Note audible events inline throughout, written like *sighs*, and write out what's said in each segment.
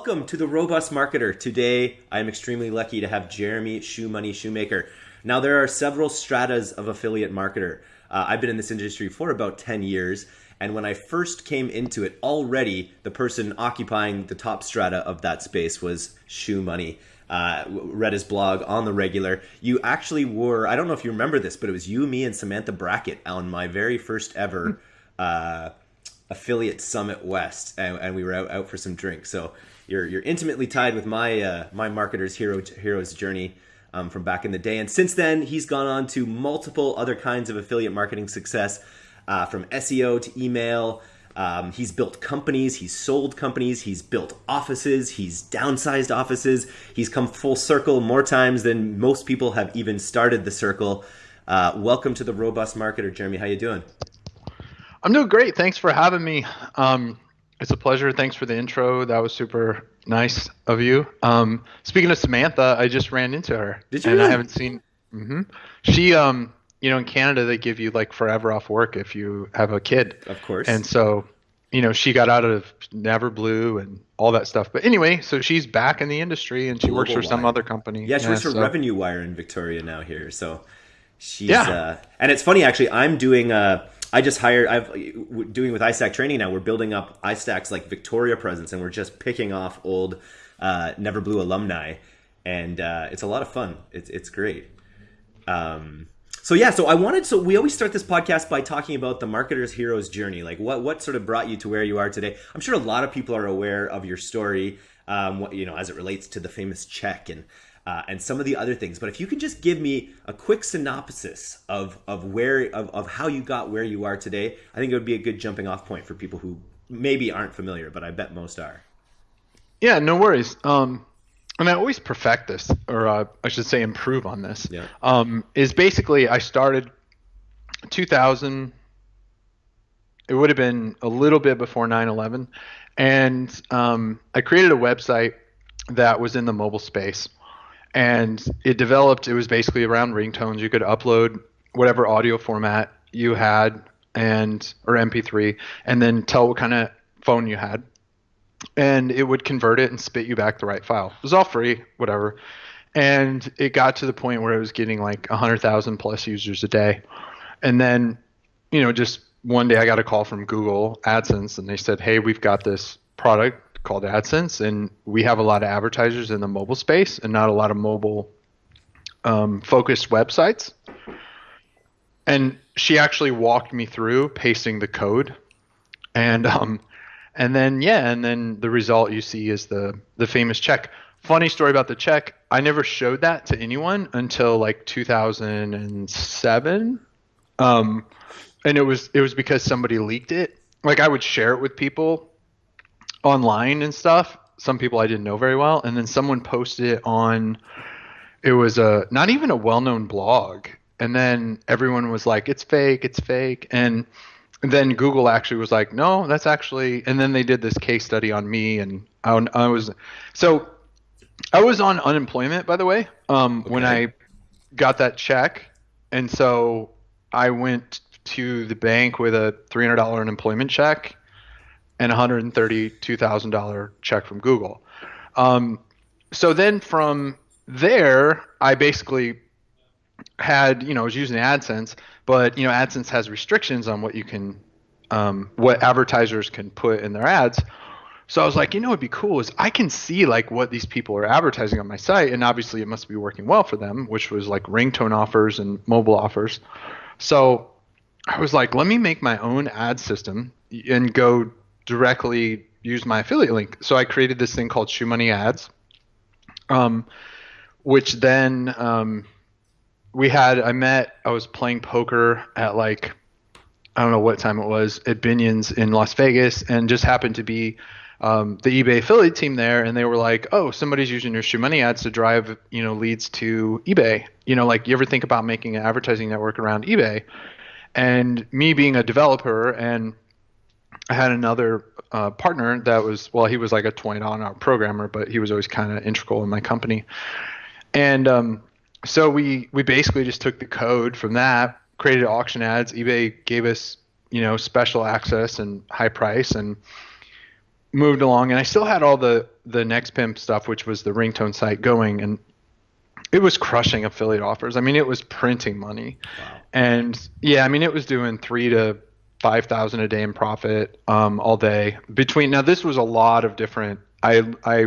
welcome to the Robust Marketer. Today, I'm extremely lucky to have Jeremy Shoe Money Schoemaker. Now, there are several stratas of affiliate marketer. Uh, I've been in this industry for about 10 years, and when I first came into it, already the person occupying the top strata of that space was Shoe Money. Uh, read his blog on the regular. You actually were, I don't know if you remember this, but it was you, me, and Samantha Brackett on my very first ever. Uh, affiliate summit west and, and, we were out, out for some drinks so you're you're intimately tied with my uh, my marketer's hero hero's journey um, from back in the day. And since then he's gone on to multiple other kinds of affiliate marketing success uh, from seo to email. Um, he's built companies he's sold companies he's built offices he's downsized offices. He's come full circle more times than most people have even started the circle. Uh, welcome to the robust marketer jeremy. How you doing? I'm doing great. Thanks for having me. Um, it's a pleasure. Thanks for the intro. That was super nice of you. Um, speaking of Samantha, I just ran into her. Did you? And really? I haven't seen. Mm-hmm. She, um, you know, in Canada they give you like forever off work if you have a kid. Of course. And so, you know, she got out of Neverblue and all that stuff. But anyway, so she's back in the industry and she Global works for Wire. some other company. Yeah, she yeah, works for so. Revenue Wire in Victoria now here. So she's. Yeah. Uh, and it's funny actually. I'm doing. Uh, I just hired. I've doing with iStack training now. We're building up iStack's like Victoria presence, and we're just picking off old uh, Neverblue alumni, and uh, it's a lot of fun. It's it's great. Um, so yeah, so I wanted. So we always start this podcast by talking about the marketer's hero's journey. Like what what sort of brought you to where you are today. I'm sure a lot of people are aware of your story. Um, what, you know, as it relates to the famous check and uh, and some of the other things. But if you could just give me a quick synopsis of of where of, of how you got where you are today, I think it would be a good jumping off point for people who maybe aren't familiar, but I bet most are. Yeah, no worries. Um, and I always perfect this, or uh, I should say, improve on this. Yeah. Um, is basically I started 2000. It would have been a little bit before 9/11, and um, I created a website that was in the mobile space and it developed. It was basically around ringtones. You could upload whatever audio format you had and or MP3, and then tell what kind of phone you had, and it would convert it and spit you back the right file. It was all free, whatever. And it got to the point where it was getting like 100,000 plus users a day. And then, you know, just one day I got a call from Google AdSense and they said, Hey, we've got this product called AdSense, and we have a lot of advertisers in the mobile space and not a lot of mobile um, focused websites. And she actually walked me through pasting the code, and um, and then yeah, and then the result you see is the the famous check. Funny story about the check. I never showed that to anyone until like 2007. Um, and it was it was because somebody leaked it. Like I would share it with people online and stuff. Some people I didn't know very well, and then someone posted it on. It was a not even a well-known blog, and then everyone was like, "It's fake, it's fake," and then Google actually was like, "No, that's actually." And then they did this case study on me, and I, I was so I was on unemployment, by the way, um, okay. when I got that check, and so I went to the bank with a three hundred dollar unemployment check, and $132,000 check from Google. Um, so then from there, I basically had, you know, I was using AdSense, but, you know, AdSense has restrictions on what you can, um, what advertisers can put in their ads. So I was like, you know, what'd be cool is I can see like what these people are advertising on my site, and obviously it must be working well for them, which was like ringtone offers and mobile offers. So I was like, let me make my own ad system and go directly use my affiliate link. So I created this thing called Shoe Money Ads, um, which then um, we had. I met. I was playing poker at like I don't know what time it was at Binion's in Las Vegas, and just happened to be um, the eBay affiliate team there, and they were like, "Oh, somebody's using your Shoe Money ads to drive you know leads to eBay. You know, like you ever think about making an advertising network around eBay?" And me being a developer and I had another uh, partner that was well, he was like a twenty dollar an hour programmer, but he was always kind of integral in my company. And um, so we we basically just took the code from that, created auction ads. eBay gave us you know special access and high price, and moved along, and I still had all the the Next Pimp stuff, which was the ringtone site going, and it was crushing affiliate offers. I mean, it was printing money, wow. and yeah, I mean, it was doing three to five thousand a day in profit um, all day. Between now, this was a lot of different. I I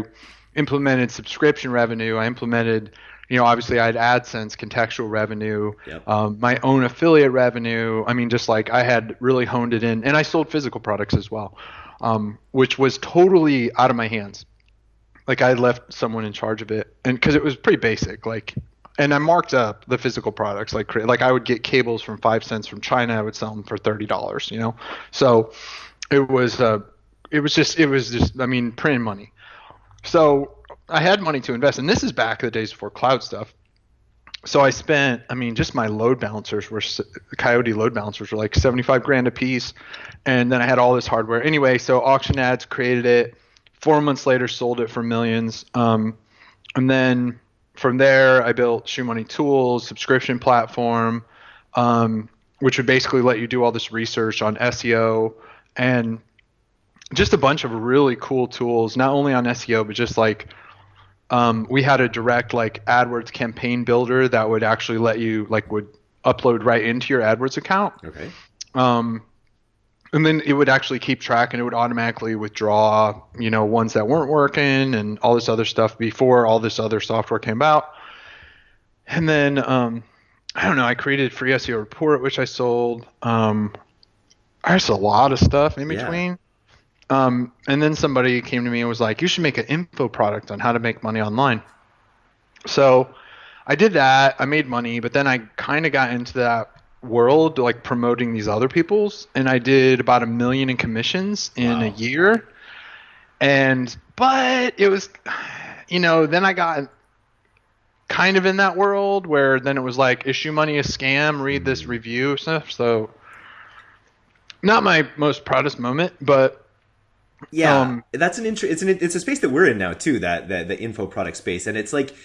implemented subscription revenue. I implemented, you know, obviously I had AdSense contextual revenue, yep. um, my own affiliate revenue. I mean, just like I had really honed it in, and I sold physical products as well, um, which was totally out of my hands. Like I left someone in charge of it, and because it was pretty basic, like and I marked up the physical products like like I would get cables from five cents from China. I would sell them for thirty dollars. You know, so it was uh, it was just it was just I mean printing money. So I had money to invest, and this is back in the days before cloud stuff. So I spent, I mean, just my load balancers were Coyote load balancers were like 75 grand a piece, and then I had all this hardware. Anyway, so auction ads created it. Four months later, sold it for millions. Um, and then from there, I built Shoe Money Tools, subscription platform, um, which would basically let you do all this research on SEO and just a bunch of really cool tools, not only on SEO, but just like um, we had a direct like AdWords campaign builder that would actually let you like would upload right into your AdWords account. Okay. Um, and then it would actually keep track and it would automatically withdraw you know ones that weren't working and all this other stuff before all this other software came out and then um, i don't know i created free seo report which i sold. Um, there's a lot of stuff in between. Yeah. um, and then somebody came to me and was like you should make an info product on how to make money online. So i did that i made money but then i kind of got into that world like promoting these other people's and I did about a million in commissions in wow. a year. And but it was you know, then I got kind of in that world where then it was like issue money a scam, read this mm-hmm. review stuff. So not my most proudest moment, but yeah, um, that's an interest. It's an it's a space that we're in now too. That, that the info product space, and it's like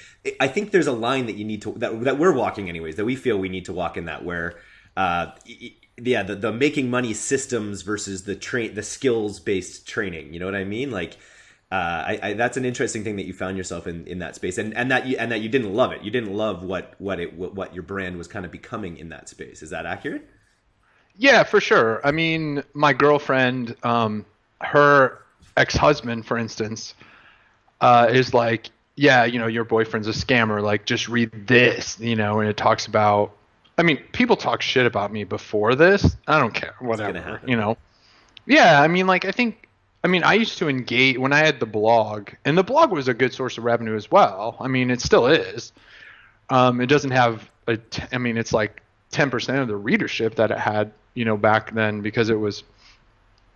I think there's a line that you need to that that we're walking anyways. That we feel we need to walk in that where uh, yeah, the, the making money systems versus the train the skills based training. You know what I mean? Like, uh, I, I, that's an interesting thing that you found yourself in, in that space, and, and that you and that you didn't love it. You didn't love what what it what your brand was kind of becoming in that space. Is that accurate? Yeah, for sure. I mean, my girlfriend, um, her ex husband, for instance, uh, is like, yeah, you know, your boyfriend's a scammer. Like, just read this, you know, and it talks about I mean, people talk shit about me before this. I don't care. Whatever. You know. Yeah, I mean, like I think, I mean, I used to engage when I had the blog, and the blog was a good source of revenue as well. I mean, it still is. Um, it doesn't have a. T- I mean, it's like ten percent of the readership that it had, you know, back then because it was.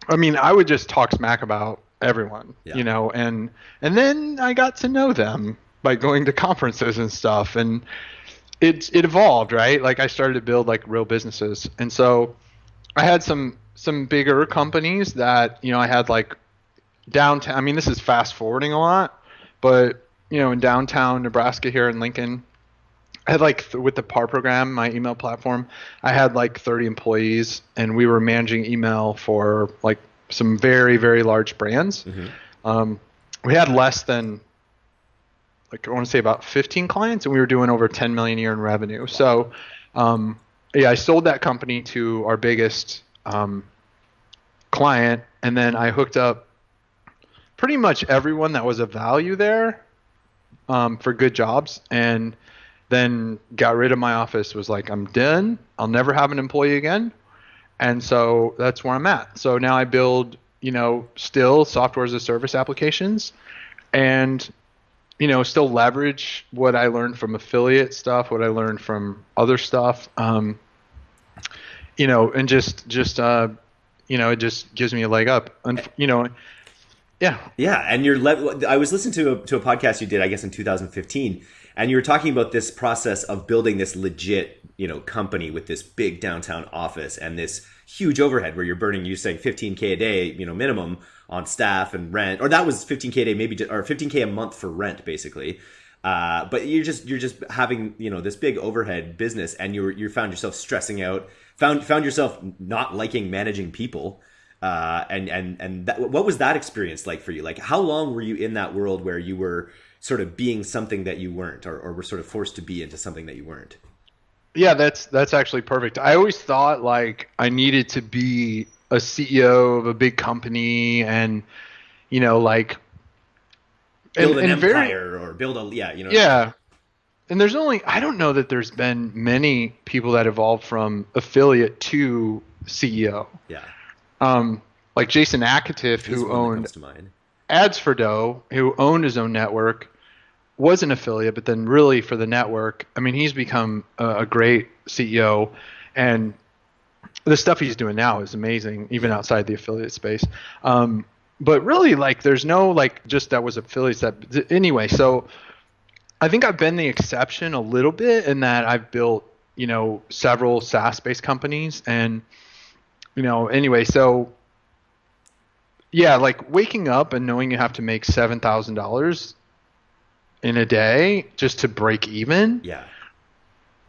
I mean, I would just talk smack about everyone, yeah. you know, and and then I got to know them by going to conferences and stuff, and it it evolved, right? Like I started to build like real businesses, and so I had some some bigger companies that you know I had like downtown. I mean, this is fast forwarding a lot, but you know, in downtown Nebraska here in Lincoln, I had like th- with the PAR program, my email platform, I had like 30 employees, and we were managing email for like some very very large brands. Mm-hmm. Um, we had less than like I want to say about 15 clients, and we were doing over 10 million a year in revenue. So, um, yeah, I sold that company to our biggest um, client, and then I hooked up pretty much everyone that was of value there um, for good jobs, and then got rid of my office. Was like, I'm done. I'll never have an employee again, and so that's where I'm at. So now I build, you know, still software as a service applications, and you know, still leverage what I learned from affiliate stuff, what I learned from other stuff. Um, you know, and just just uh, you know, it just gives me a leg up. And you know, yeah, yeah. And you're le- I was listening to a, to a podcast you did, I guess, in 2015, and you were talking about this process of building this legit, you know, company with this big downtown office and this huge overhead where you're burning, You're saying 15k a day, you know, minimum on staff and rent, or that was 15k a day, maybe, or 15k a month for rent, basically. Uh, but you're just you're just having you know this big overhead business, and you you found yourself stressing out, found found yourself not liking managing people, Uh, and and and that, what was that experience like for you? Like, how long were you in that world where you were sort of being something that you weren't, or, or were sort of forced to be into something that you weren't? Yeah, that's that's actually perfect. I always thought like I needed to be a CEO of a big company and you know like build and, an and empire very, or build a yeah you know yeah. and there's only i don't know that there's been many people that evolved from affiliate to ceo yeah. Um like Jason Akatiff He's who owned Ads4Dough who owned his own network was an affiliate but then really for the network i mean he's become a, a great ceo and the stuff he's doing now is amazing even outside the affiliate space. Um, but really like there's no like just that was affiliates that anyway so i think i've been the exception a little bit in that i've built you know several saas based companies and you know anyway so yeah like waking up and knowing you have to make $7000 in a day just to break even Yeah,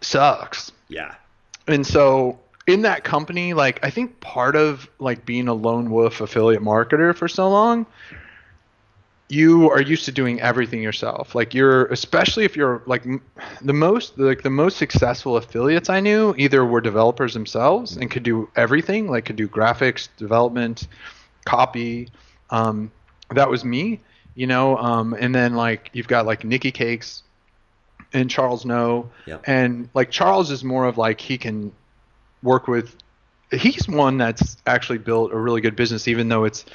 sucks. Yeah, and so in that company like i think part of like being a lone wolf affiliate marketer for so long you are used to doing everything yourself like you're especially if you're like the most like the most successful affiliates i knew either were developers themselves and could do everything like could do graphics development copy um, that was me you know um, and then like you've got like nikki cakes and Charles Ngo Yep. and like charles is more of like he can work with he's one that's actually built a really good business even though it's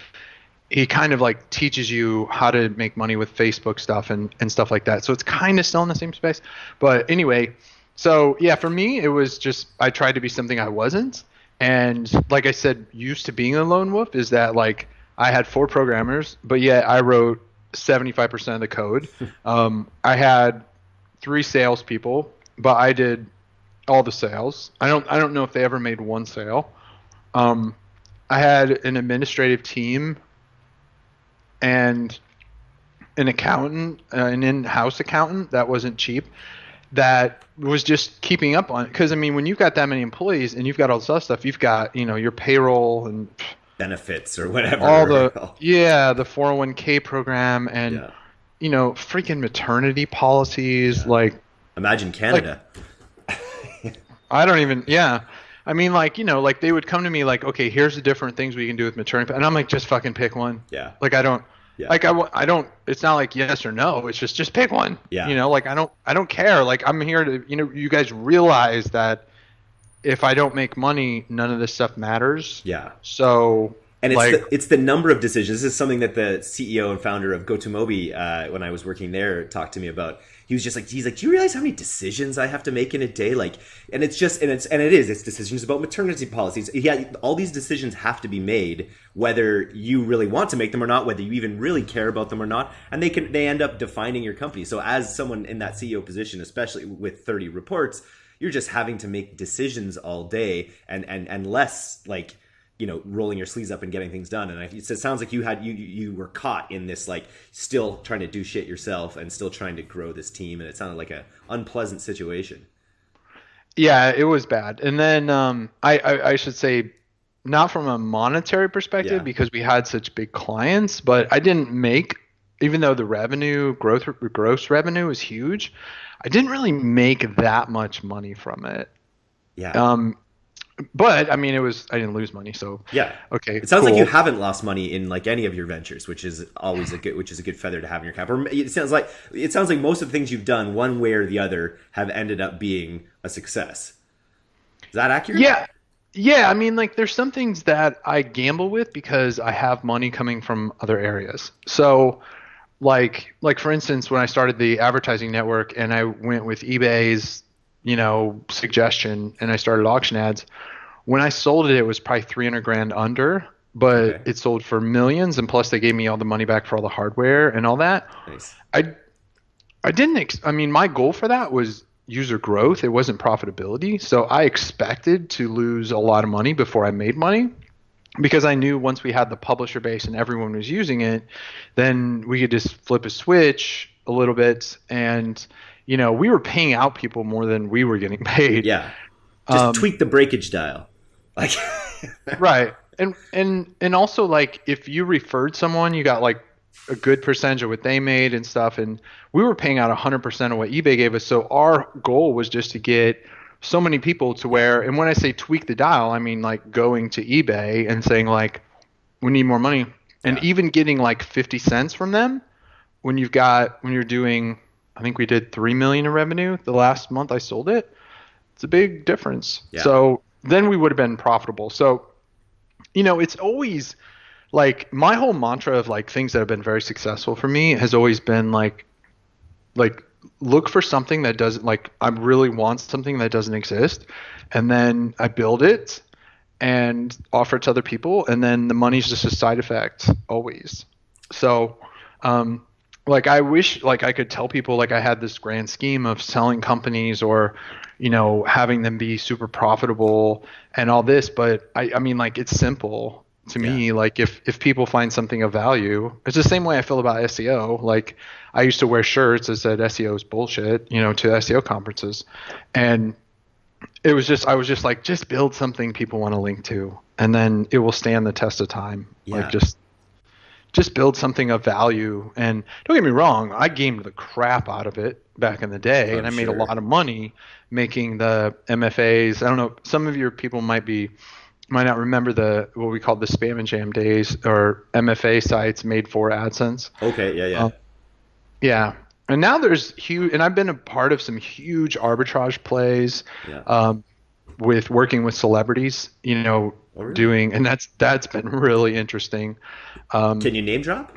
he kind of like teaches you how to make money with facebook stuff and, and stuff like that. So it's kind of still in the same space. But anyway so yeah for me it was just i tried to be something i wasn't. And like i said used to being a lone wolf is that like i had four programmers but yet i wrote 75% of the code. *laughs* Um, i had three salespeople but i did all the sales. I don't I don't know if they ever made one sale. Um, I had an administrative team and an accountant, uh, an in-house accountant that wasn't cheap. That was just keeping up on because I mean when you've got that many employees and you've got all this other stuff, you've got you know your payroll and benefits or whatever. all the *laughs* yeah the 401k program and Yeah. you know freaking maternity policies like Imagine Canada. I don't even. Yeah, I mean, like you know, like they would come to me like, okay, here's the different things we can do with maternity, and I'm like, just fucking pick one. yeah, Like I don't. Yeah. Like I, I don't. It's not like yes or no. It's just just pick one. Yeah. You know, like I don't. I don't care. Like I'm here to. You know, you guys realize that if I don't make money, none of this stuff matters. yeah. So. And it's like, the, it's the number of decisions. This is something that the CEO and founder of GoToMobi, uh, when I was working there, talked to me about. He was just like, he's like, do you realize how many decisions I have to make in a day? Like, and it's just, and it's, and it is, it's decisions about maternity policies. Yeah, all these decisions have to be made, whether you really want to make them or not, whether you even really care about them or not, and they can, they end up defining your company. So as someone in that CEO position, especially with 30 reports, you're just having to make decisions all day, and and and less like you know rolling your sleeves up and getting things done and I, it sounds like you had you you were caught in this like still trying to do shit yourself and still trying to grow this team and it sounded like a unpleasant situation Yeah, it was bad. And then um, I, I I should say, not from a monetary perspective Yeah. because we had such big clients, but I didn't make, even though the revenue growth gross revenue was huge, I didn't really make that much money from it. yeah Um, but I mean, it was I didn't lose money, so yeah okay. it sounds like you haven't lost money in like any of your ventures which is always a good which is a good feather to have in your cap or it sounds like it sounds like most of the things you've done one way or the other have ended up being a success is that accurate Yeah. Yeah, I mean like there's some things that I gamble with because I have money coming from other areas. So like like for instance when I started the advertising network and I went with eBay's, you know, suggestion and I started auction ads, when I sold it it was probably 300 grand under, but Okay. it sold for millions and plus they gave me all the money back for all the hardware and all that. nice I I didn't ex- I mean my goal for that was user growth. It wasn't profitability. So I expected to lose a lot of money before I made money because I knew once we had the publisher base and everyone was using it, then we could just flip a switch a little bit and you know, we were paying out people more than we were getting paid. yeah just Um, tweak the breakage dial like *laughs* Right. and and and also like if you referred someone, you got like a good percentage of what they made and stuff. And we were paying out 100% of what eBay gave us. So our goal was just to get so many people to where, and when I say tweak the dial, I mean like going to eBay and saying like, we need more money, and Yeah. even getting like 50 cents from them when you've got when you're doing. I think we did three million in revenue the last month I sold it. It's a big difference. Yeah. So then we would have been profitable. So, you know, it's always like my whole mantra of like things that have been very successful for me has always been like like look for something that doesn't like I really want something that doesn't exist and then I build it and offer it to other people and then the money's just a side effect always. So um like I wish like I could tell people like I had this grand scheme of selling companies or you know having them be super profitable and all this but I I mean like it's simple to me. Like if if people find something of value it's the same way I feel about SEO like I used to wear shirts that said SEO is bullshit you know to SEO conferences. And it was just I was just like just build something people want to link to and then it will stand the test of time. Yeah. like just just build something of value and don't get me wrong I gamed the crap out of it back in the day I'm and I made a lot of money making the MFAs I don't know some of your people might be might not remember the what we called the spam and jam days or MFA sites made for AdSense Okay, yeah, yeah. Uh, yeah. And now there's huge, and I've been a part of some huge arbitrage plays yeah. um, with working with celebrities, you know, Oh, really? doing, and that's that's been really interesting. Um, Can you name drop?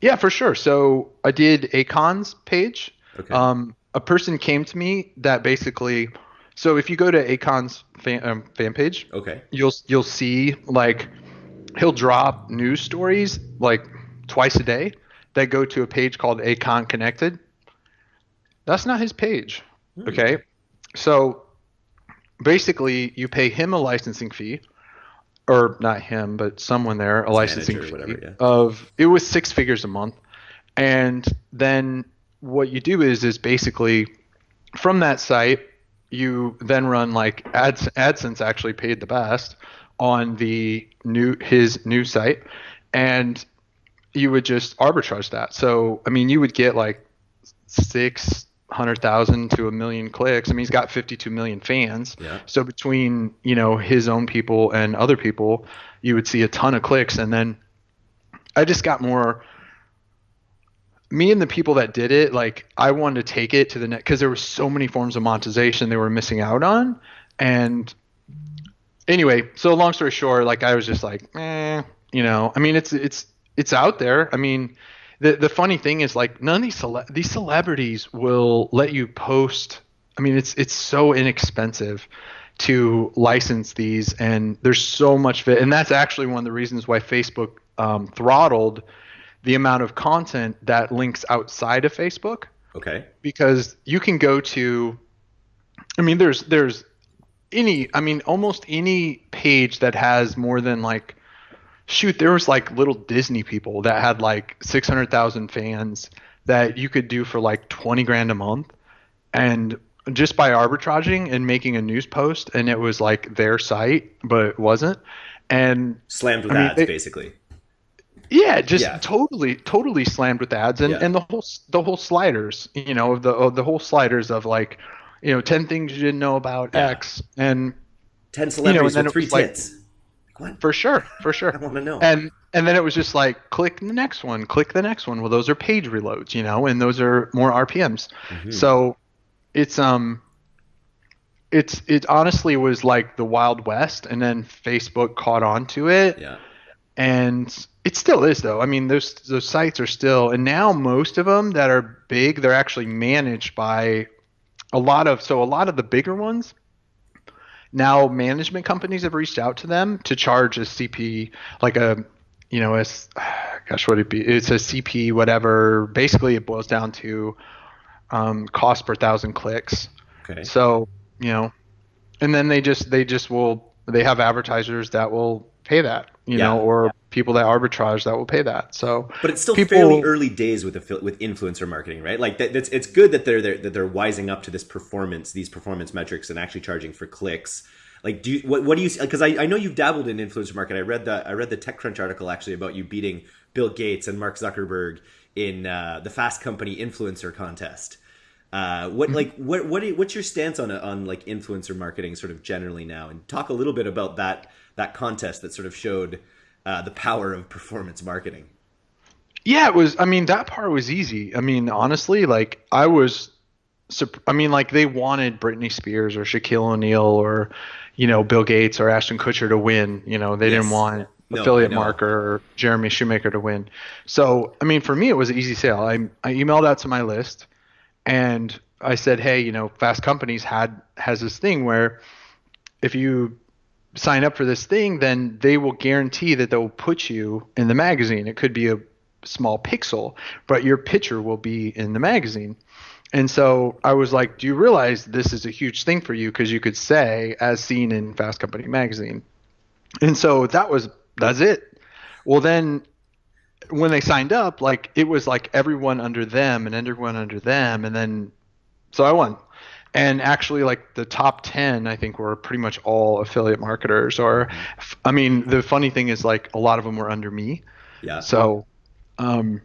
yeah, for sure. So I did Akon's page. Okay. Um, a person came to me that basically, so if you go to Akon's fan, um, fan page, okay. you'll you'll see like he'll drop news stories like twice a day that go to a page called Akon Connected. That's not his page. Hmm. Okay. So basically you pay him a licensing fee or not him, but someone there, a licensing whatever, yeah. of it was six figures a month. And then what you do is is basically from that site you then run like Ads, AdSense actually paid the best on the new his new site, and you would just arbitrage that. So I mean, you would get like six hundred thousand to a million clicks. I mean, he's got fifty-two million fans. Yeah. So between you know his own people and other people, you would see a ton of clicks, and then I just got more. Me and the people that did it, like I wanted to take it to the net because there were so many forms of monetization they were missing out on, and anyway, so long story short, like I was just like, eh, you know, I mean, it's it's it's out there. I mean, the the funny thing is like none of these cele- these celebrities will let you post. I mean, it's it's so inexpensive to license these, and there's so much of it, and that's actually one of the reasons why Facebook um, throttled the amount of content that links outside of Facebook Okay. because you can go to I mean there's there's any I mean almost any page that has more than like shoot there was like little Disney people that had like 600,000 fans that you could do for like 20 grand a month and just by arbitraging and making a news post and it was like their site but it wasn't and Slammed with I mean, ads, basically. yeah, just Yeah. totally, totally slammed with ads and, Yeah. and the whole the whole sliders, you know, of the of the whole sliders of like, you know, ten things you didn't know about Yeah. X, and Ten celebrities then with three tits. Like, what? for sure, for sure. I want to know. and and then it was just like click the next one, click the next one. Well, those are page reloads, you know, and those are more RPMs. Mhm. So it's um it's it honestly was like the wild west, and then Facebook caught on to it, yeah. and it still is though. I mean, those those sites are still, and now most of them that are big, they're actually managed by a lot of. So a lot of the bigger ones, now management companies have reached out to them to charge a CP, like a, you know, a, s- *sighs* gosh, what it be? It's a CP, whatever. Basically, it boils down to um, cost per thousand clicks. Okay. So you know, and then they just they just will they have advertisers that will pay that, you Yeah. know, or people that arbitrage that will pay that. So But it's still people- fairly early days with affi- with influencer marketing, right? Like that, that's it's good that they're, they're that they're wising up to this performance, these performance metrics, and actually charging for clicks. Like, do you, what, what do you? Because I, I know you've dabbled in influencer marketing. I read the I read the TechCrunch article actually about you beating Bill Gates and Mark Zuckerberg in uh, the Fast Company influencer contest. Uh, what like what what you, what's your stance on on like influencer marketing sort of generally now? And talk a little bit about that that contest that sort of showed uh, the power of performance marketing. Yeah, it was. I mean, that part was easy. I mean, honestly, like I was. I mean, like they wanted Britney Spears or Shaquille O'Neal or, you know, Bill Gates or Ashton Kutcher to win. You know, they yes. didn't want no, affiliate marker or Jeremy Schoemaker to win. So, I mean, for me, it was an easy sale. I, I emailed out to my list and I said, hey, you know, Fast Companies had has this thing where if you sign up for this thing, then they will guarantee that they'll put you in the magazine. It could be a small pixel, but your picture will be in the magazine. And so I was like, do you realize this is a huge thing for you? Because you could say, as seen in Fast Company magazine. And so that was that's it. Well, then when they signed up, like it was like everyone under them and everyone under them, and then so I won. And actually, like the top ten, I think were pretty much all affiliate marketers. Or, I mean, the funny thing is, like a lot of them were under me. Yeah. So, um,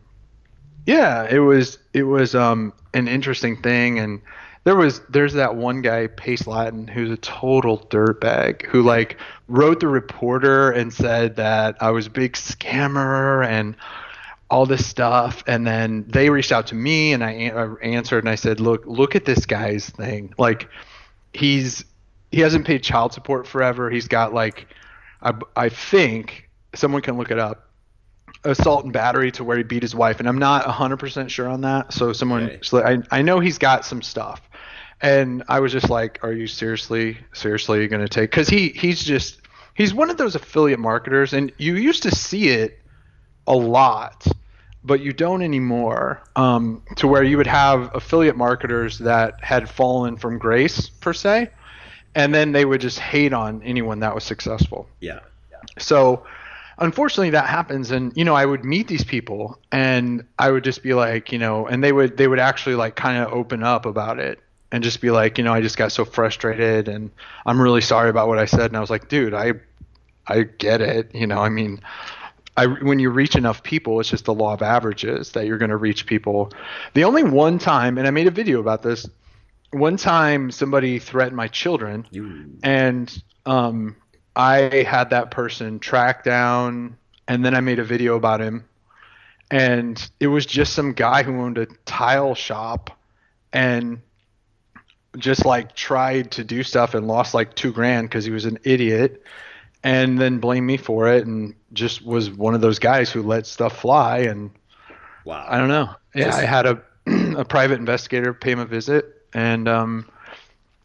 yeah, it was it was um an interesting thing, and there was there's that one guy Pace Lattin who's a total dirtbag who like wrote the reporter and said that I was a big scammer and all this stuff and then they reached out to me and I, I uh, answered and I said look look at this guy's thing like he's he hasn't paid child support forever he's got like I, I think someone can look it up assault and battery to where he beat his wife and i'm not 100% sure on that so someone okay. so I, I know he's got some stuff and I was just like, "Are you seriously, seriously going to take?" Because he he's just he's one of those affiliate marketers, and you used to see it a lot, but you don't anymore. Um, to where you would have affiliate marketers that had fallen from grace per se, and then they would just hate on anyone that was successful. Yeah. So unfortunately that happens and you know i would meet these people and i would just be like you know and they would they would actually like kind of open up about it and just be like, you know, I just got so frustrated and I'm really sorry about what I said. And I was like, dude, I, I get it. You know, I mean, I, when you reach enough people, it's just the law of averages that you're going to reach people. The only one time, and I made a video about this, one time somebody threatened my children, you. and um, I had that person tracked down, and then I made a video about him, and it was just some guy who owned a tile shop, and just like tried to do stuff and lost like two grand because he was an idiot and then blamed me for it and just was one of those guys who let stuff fly and wow i don't know yeah just, i had a *clears throat* a private investigator pay him a visit and um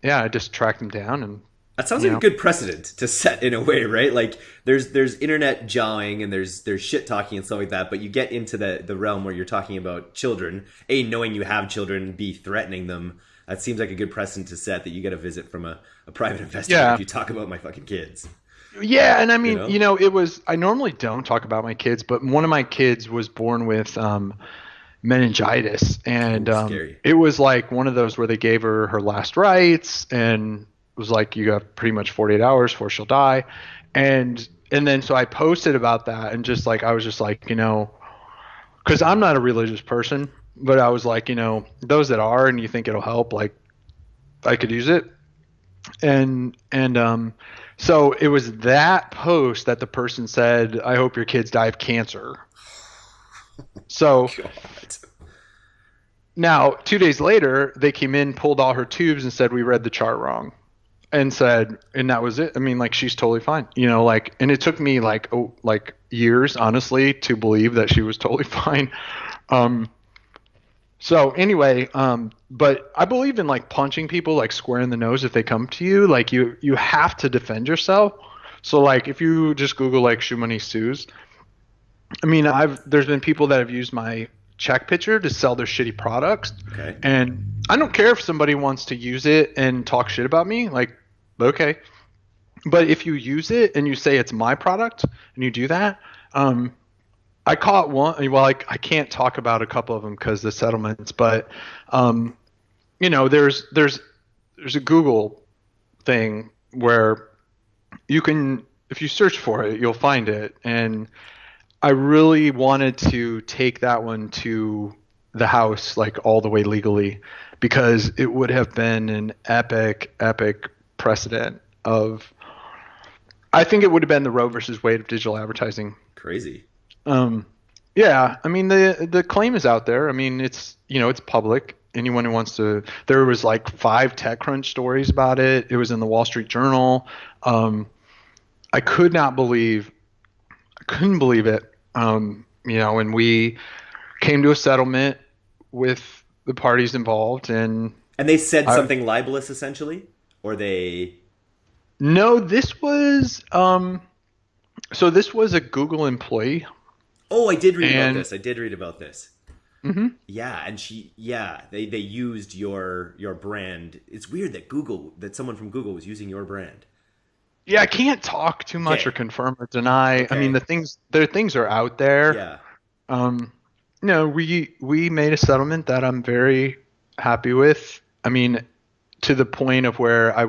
yeah i just tracked him down and that sounds like know. a good precedent to set in a way, right? Like there's there's internet jawing and there's there's shit talking and stuff like that, but you get into the the realm where you're talking about children, a knowing you have children, b threatening them that seems like a good precedent to set that you get a visit from a, a private *laughs* investigator yeah. if you talk about my fucking kids. Yeah, and I mean, you know? you know? it was. I normally don't talk about my kids, but one of my kids was born with um, meningitis, and um, it was like one of those where they gave her her last rites, and it was like, you got pretty much 48 hours before she'll die, and and then so I posted about that, and just like I was just like, you know, because I'm not a religious person, but I was like, you know, those that are and you think it'll help, like I could use it. And and um so it was that post that the person said, I hope your kids die of cancer. So *laughs* God. now, two days later, they came in, pulled all her tubes, and said we read the chart wrong, and said, and that was it. I mean, like she's totally fine, you know. Like, and it took me like oh, like years, honestly, to believe that she was totally *laughs* fine. Um, so anyway, um, but I believe in like punching people like square in the nose if they come to you. Like you you have to defend yourself. So like if you just Google like shoe money sues, I mean I've there's been people that have used my check picture to sell their shitty products. Okay. And I don't care if somebody wants to use it and talk shit about me. Like, okay. But if you use it and you say it's my product and you do that, um, I caught one. Well, I, I can't talk about a couple of them because the settlements, but um, you know, there's there's there's a Google thing where you can if you search for it, you'll find it. And I really wanted to take that one to the house like all the way legally because it would have been an epic epic precedent of I think it would have been the Roe versus Wade of digital advertising. Crazy. Um, yeah, I mean the the claim is out there. I mean it's you know it's public. Anyone who wants to, there was like five TechCrunch stories about it. It was in the Wall Street Journal. Um, I could not believe, I couldn't believe it. Um, you know, and we came to a settlement with the parties involved, and And they said something libelous essentially, or they no, this was um, so this was a Google employee. Oh, I did read And- about this. I did read about this. Mhm. Yeah, and she yeah, they they used your your brand. It's weird that Google that someone from Google was using your brand. Yeah, I can't talk too much Okay. or confirm or deny. I mean, the things, their things are out there. Yeah. Um, no, we we made a settlement that I'm very happy with. I mean, to the point of where I,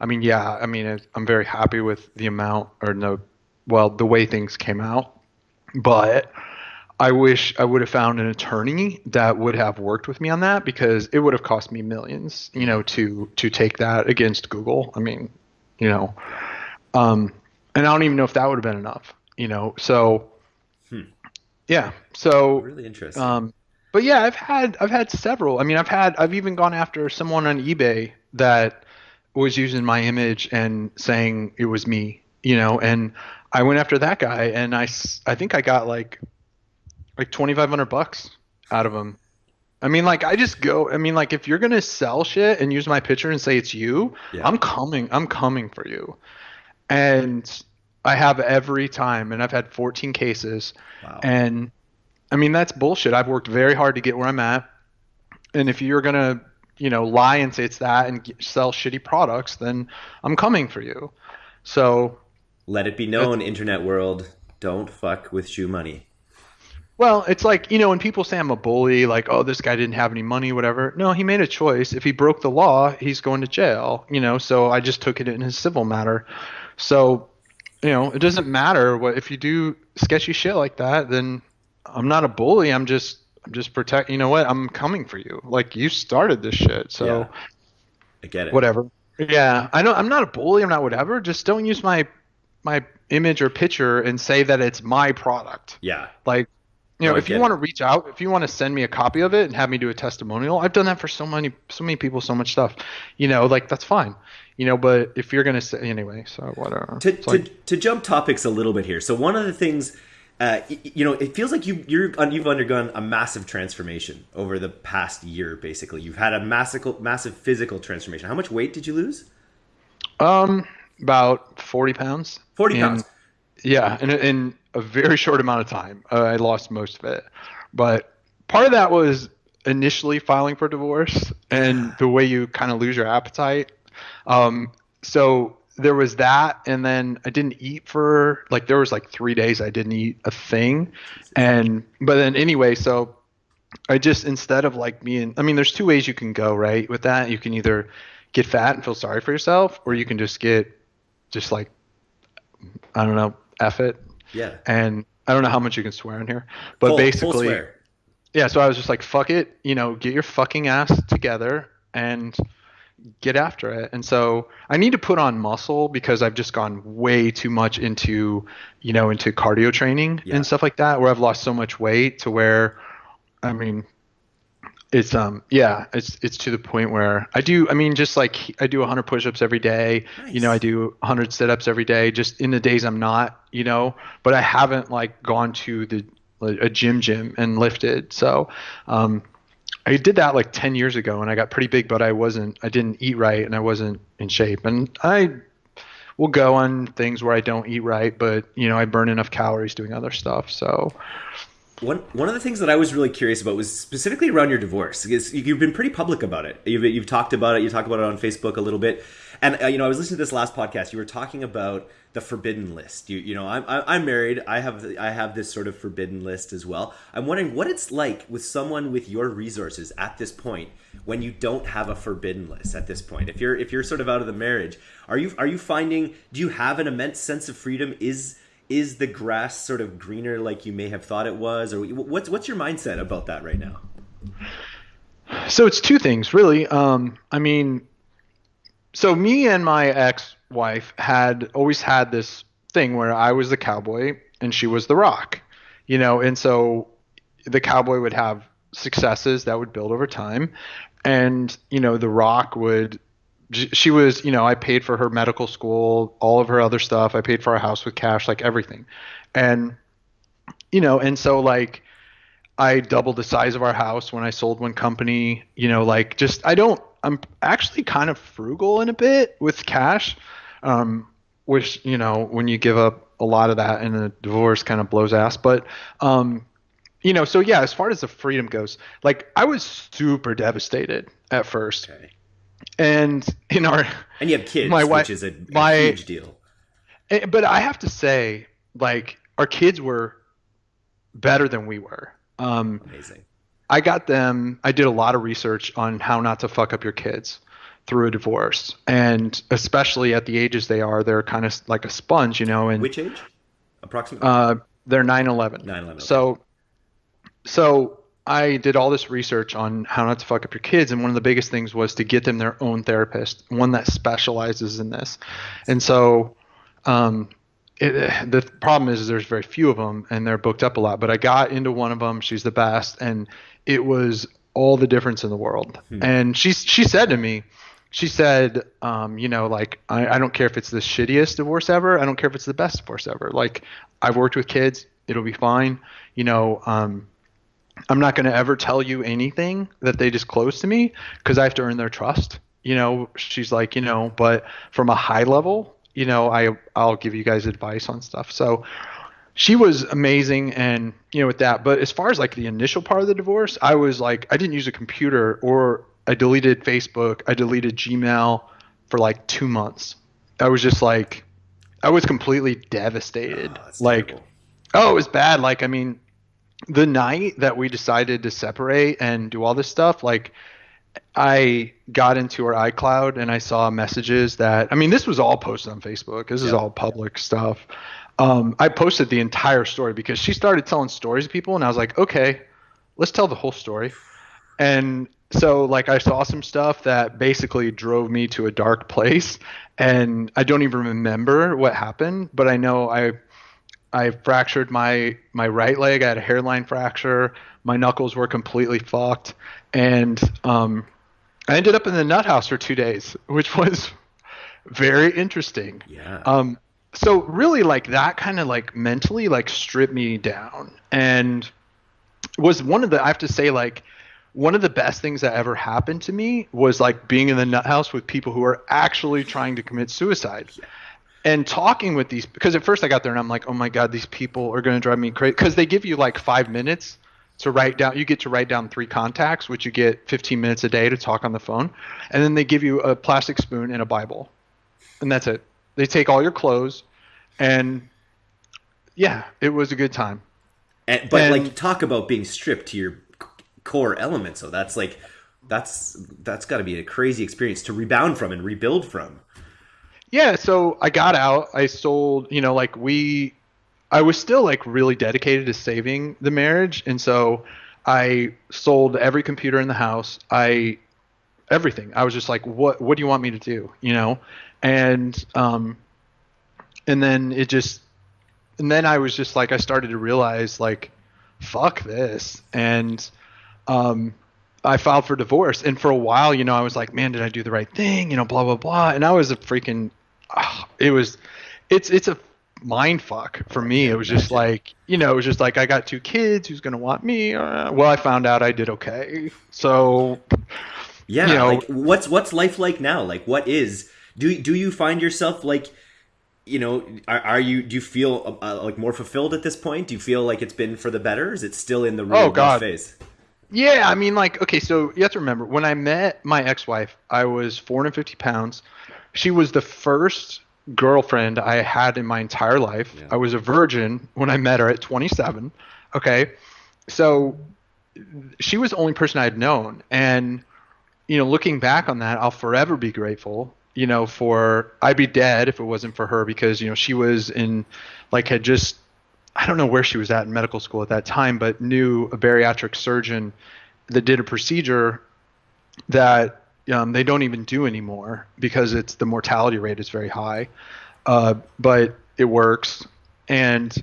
I mean, yeah, I mean, I'm very happy with the amount or no, well, the way things came out. But I wish I would have found an attorney that would have worked with me on that because it would have cost me millions, you know, to to take that against Google. I mean, you know, um, and I don't even know if that would have been enough, you know. So, yeah. So Really interesting. um, but yeah, I've had I've had several. I mean, I've had I've even gone after someone on eBay that was using my image and saying it was me, you know, and I went after that guy and I, I think I got like like 2500 bucks out of him. I mean, like I just go. I mean, like if you're gonna sell shit and use my picture and say it's you, Yeah. I'm coming. I'm coming for you. And I have every time, and I've had 14 cases. wow. And I mean, that's bullshit. I've worked very hard to get where I'm at. And if you're going to, you know, lie and say it's that and g- sell shitty products, then I'm coming for you. So, Let it be known, internet world, don't fuck with shoe money. well, it's like, you know, when people say I'm a bully, like, oh, this guy didn't have any money, whatever. No, he made a choice. If he broke the law, he's going to jail, you know, so I just took it in a civil matter. So, you know, it doesn't matter what if you do sketchy shit like that, then I'm not a bully. I'm just I'm just protect. You know what? I'm coming for you. Like you started this shit, so Yeah. I get it. whatever. Yeah, I know. I'm not a bully. I'm not whatever. Just don't use my my image or picture and say that it's my product. Yeah. Like, you know, No, if you want to reach out, if you want to send me a copy of it and have me do a testimonial, I've done that for so many so many people, so much stuff. You know, like that's fine. You know, but if you're gonna say anyway, so whatever. to, It's like- to, to jump topics a little bit here. So one of the things, uh, you know, it feels like you you're you've undergone a massive transformation over the past year. Basically, you've had a massive massive physical transformation. How much weight did you lose? Um, about forty pounds. 40 And- pounds. Yeah, in a, in a very *laughs* short amount of time, uh, I lost most of it. But part of that was initially filing for divorce and the way you kind of lose your appetite. Um, so there was that, and then I didn't eat for like there was like three days I didn't eat a thing, and but then anyway, so I just instead of like being, I mean, there's two ways you can go right with that. You can either get fat and feel sorry for yourself, or you can just get just like I don't know, F it. Yeah. And I don't know how much you can swear in here, but Full- full basically, swear. yeah. So I was just like, fuck it, you know, get your fucking ass together and get after it. And so I need to put on muscle because I've just gone way too much into, you know, into cardio training Yeah. and stuff like that, where I've lost so much weight to where, I mean, it's um yeah it's it's to the point where I do I mean just like I do 100 push-ups every day. You know I do 100 sit-ups every day just in the days I'm not you know but I haven't like gone to the a gym gym and lifted. So um I did that like 10 years ago and I got pretty big but I wasn't I didn't eat right and I wasn't in shape. And I will go on things where I don't eat right but you know I burn enough calories doing other stuff. So One one of the things that I was really curious about was specifically around your divorce. You've been pretty public about it. You've, you've talked about it. You talk about it on Facebook a little bit. And uh, you know, I was listening to this last podcast. You were talking about the forbidden list. You you know, I'm I'm married. I have I have this sort of forbidden list as well. I'm wondering what it's like with someone with your resources at this point when you don't have a forbidden list at this point. If you're if you're sort of out of the marriage, are you are you finding do you have an immense sense of freedom? Is is the grass sort of greener like you may have thought it was or what's what's your mindset about that right now? So it's two things really. Um I mean so me and my ex-wife had always had this thing where I was the cowboy and she was the rock. You know, and so the cowboy would have successes that would build over time and you know the rock would she was you know i paid for her medical school all of her other stuff i paid for our house with cash like everything and you know and so like i doubled the size of our house when i sold one company you know like just i don't i'm actually kind of frugal in a bit with cash um which you know when you give up a lot of that in a divorce kind of blows ass but um you know, so yeah, as far as the freedom goes, like I was super devastated at first. Okay. And in our and you have kids, my wife, which is a, a my, huge deal. Eh, but I have to say, like our kids were better than we were. Um, Amazing. I got them. I did a lot of research on how not to fuck up your kids through a divorce, and especially at the ages they are, they're kind of like a sponge, you know. And which age, approximately? Uh, they're 9 11. 9 11. Okay. So so I did all this research on how not to fuck up your kids, and one of the biggest things was to get them their own therapist, one that specializes in this. And so, um, it, the problem is, is there's very few of them, and they're booked up a lot. But I got into one of them; she's the best, and it was all the difference in the world. Hmm. And she she said to me, she said, um, you know, like I, I don't care if it's the shittiest divorce ever. I don't care if it's the best divorce ever. Like I've worked with kids; it'll be fine. You know, um, I'm not going to ever tell you anything that they disclose to me because I have to earn their trust. You know, she's like, you know, but from a high level, you know, I I'll give you guys advice on stuff. So she was amazing and you know with that, but as far as like the initial part of the divorce, I was like I didn't use a computer or I deleted Facebook, I deleted Gmail for like 2 months. I was just like I was completely devastated. Oh, like terrible. oh, it was bad. Like I mean, the night that we decided to separate and do all this stuff, like I got into her iCloud and I saw messages that I mean this was all posted on Facebook. This is all public stuff. Um, I posted the entire story because she started telling stories to people and I was like, okay, let's tell the whole story. And so like I saw some stuff that basically drove me to a dark place and I don't even remember what happened, but I know I I fractured my my right leg. I had a hairline fracture. My knuckles were completely fucked, and um, I ended up in the nut house for two days, which was very interesting. Yeah. Um, so really, like that kind of like mentally like stripped me down, and was one of the I have to say like one of the best things that ever happened to me was like being in the nut house with people who are actually trying to commit suicide. Yeah and talking with these because at first I got there and I'm like, oh my god, these people are going to drive me crazy because they give you like five minutes to write down. You get to write down three contacts, which you get 15 minutes a day to talk on the phone, and then they give you a plastic spoon and a Bible, and that's it. They take all your clothes, and yeah, it was a good time. And, but and, like, talk about being stripped to your core elements. So that's like, that's that's got to be a crazy experience to rebound from and rebuild from. Yeah, so I got out. I sold, you know, like we I was still like really dedicated to saving the marriage and so I sold every computer in the house. I everything. I was just like what what do you want me to do, you know? And um and then it just and then I was just like I started to realize like fuck this and um I filed for divorce and for a while, you know, I was like, man, did I do the right thing? You know, blah blah blah. And I was a freaking oh, *sighs* it was it's it's a mind fuck for me. It was just like you know, it was just like I got two kids. Who's gonna want me? Uh, well, I found out I did okay. So yeah, you know, like what's what's life like now? Like what is do do you find yourself like you know are, are you do you feel uh, like more fulfilled at this point? Do you feel like it's been for the better? Is it still in the real oh, God. phase? Yeah, I mean, like, okay, so you have to remember when I met my ex-wife, I was 450 pounds she was the first girlfriend I had in my entire life. Yeah. I was a virgin when I met her at 27. Okay. So she was the only person I had known. And, you know, looking back on that, I'll forever be grateful, you know, for I'd be dead if it wasn't for her because, you know, she was in, like, had just, I don't know where she was at in medical school at that time, but knew a bariatric surgeon that did a procedure that um, they don't even do anymore because it's the mortality rate is very high. Uh, but it works. And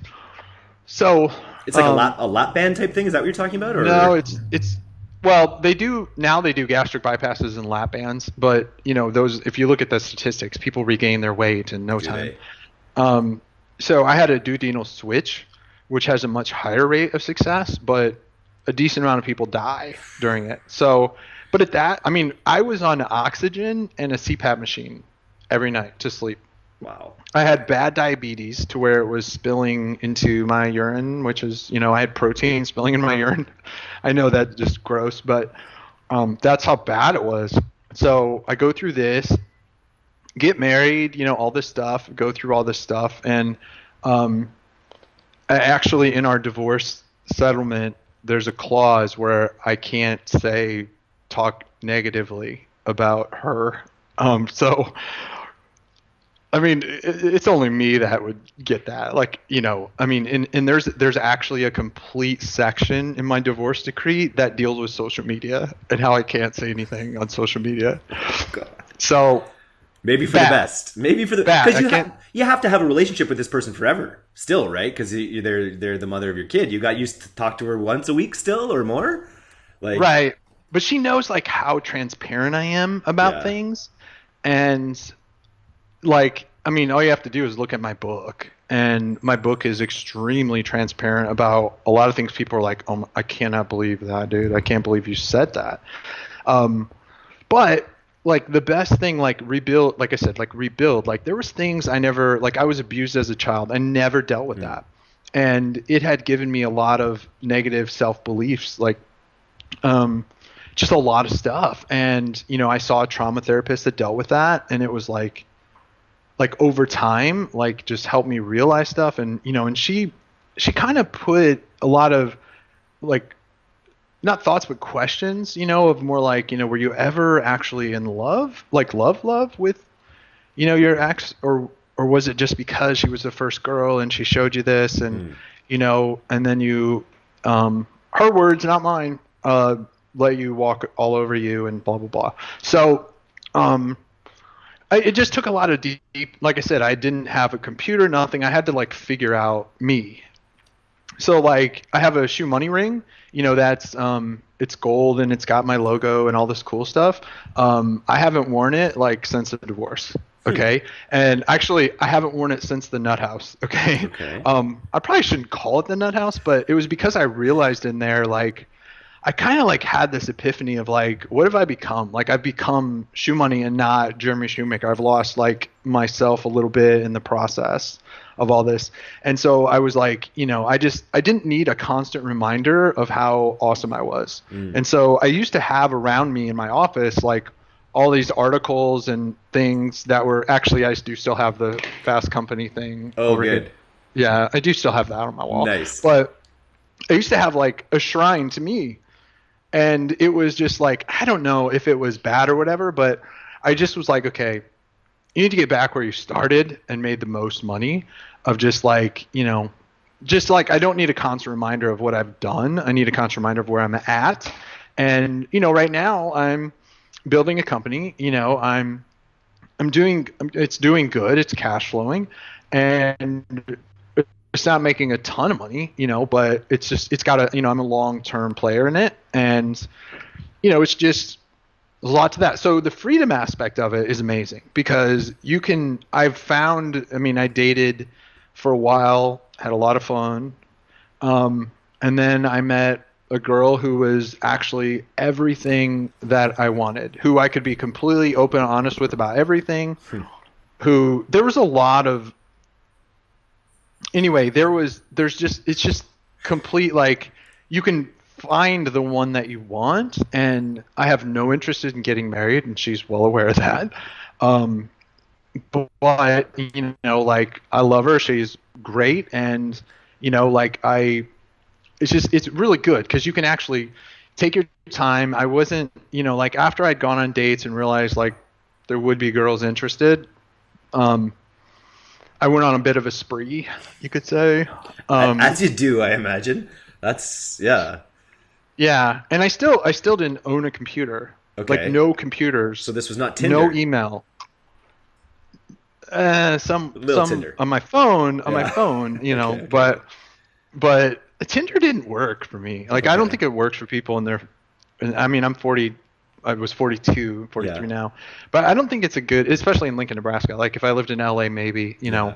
so It's like a um, lap a lap band type thing. Is that what you're talking about? Or no, it's it's well, they do now. They do gastric bypasses and lap bands, but you know those. If you look at the statistics, people regain their weight in no Do time. Um, so I had a duodenal switch, which has a much higher rate of success, but a decent amount of people die during it. So, but at that, I mean, I was on oxygen and a CPAP machine every night to sleep. Wow. I had bad diabetes to where it was spilling into my urine, which is, you know, I had protein spilling in my urine. I know that's just gross, but um, that's how bad it was. So I go through this, get married, you know, all this stuff, go through all this stuff. And um, actually, in our divorce settlement, there's a clause where I can't say, talk negatively about her. Um, so I mean, it, it's only me that would get that. Like, you know, I mean, and, and there's there's actually a complete section in my divorce decree that deals with social media and how I can't say anything on social media. God. So, Maybe for Bad. the best. Maybe for the because you have you have to have a relationship with this person forever, still, right? Because they're they're the mother of your kid. You got used to talk to her once a week, still or more. Like, right, but she knows like how transparent I am about Yeah. things, and like, I mean, all you have to do is look at my book, and my book is extremely transparent about a lot of things. People are like, "Oh, I cannot believe that, dude! I can't believe you said that." Um, but like the best thing like rebuild like i said like rebuild like there was things i never like i was abused as a child i never dealt with that and it had given me a lot of negative self beliefs like um just a lot of stuff. And you know i saw a trauma therapist that dealt with that and it was like like over time like just helped me realize stuff. And you know and she she kind of put a lot of like not thoughts but questions you know of more like you know were you ever actually in love like love love with you know your ex? Or or was it just because she was the first girl and she showed you this and you know and then you um her words not mine uh let you walk all over you and blah blah blah so um I, it just took a lot of deep like i said i didn't have a computer nothing i had to like figure out me so like I have a ShoeMoney ring, you know, that's um it's gold and it's got my logo and all this cool stuff. Um I haven't worn it like since the divorce. Okay. and actually I haven't worn it since the nut house. Okay. Okay. Um I probably shouldn't call it the nut house, but it was because I realized in there like I kind of like had this epiphany of like, what have I become? Like I've become ShoeMoney and not Jeremy Schoemaker. I've lost like myself a little bit in the process of all this. And so I was like, you know, I just I didn't need a constant reminder of how awesome I was. Mm. And so I used to have around me in my office like all these articles and things that were actually I do still have the Fast Company thing. Oh, over here. good. Yeah, I do still have that on my wall. Nice. But I used to have like a shrine to me. And it was just like I don't know if it was bad or whatever, but I just was like, okay, you need to get back where you started and made the most money of just like, you know, just like I don't need a constant reminder of what I've done. I need a constant reminder of where I'm at. And, you know, right now I'm building a company, you know, I'm I'm doing it's doing good, it's cash flowing and it's not making a ton of money, you know, but it's just it's got a you know I'm a long term player in it, and you know it's just a lot to that. So the freedom aspect of it is amazing because you can. I've found. I mean, I dated for a while, had a lot of fun, um, and then I met a girl who was actually everything that I wanted, who I could be completely open and honest with about everything. Who there was a lot of anyway, there was there's just it's just complete like you can find the one that you want and I have no interest in getting married and she's well aware of that. Um but you know, like I love her. She's great, and you know, like I, it's just it's really good because you can actually take your time. I wasn't, you know, like after I'd gone on dates and realized like there would be girls interested. Um, I went on a bit of a spree, you could say. Um, As you do, I imagine. That's yeah. Yeah, and I still I still didn't own a computer. Okay. Like no computers. So this was not Tinder. No email. Uh, some Little some Tinder. on my phone on Yeah. my phone, you know, Okay, okay. but but Tinder didn't work for me. Like I don't think it works for people in their. I mean, I'm 40. I was 42, 43 Yeah. now, but I don't think it's a good, especially in Lincoln, Nebraska. Like if I lived in LA, maybe you know, Yeah.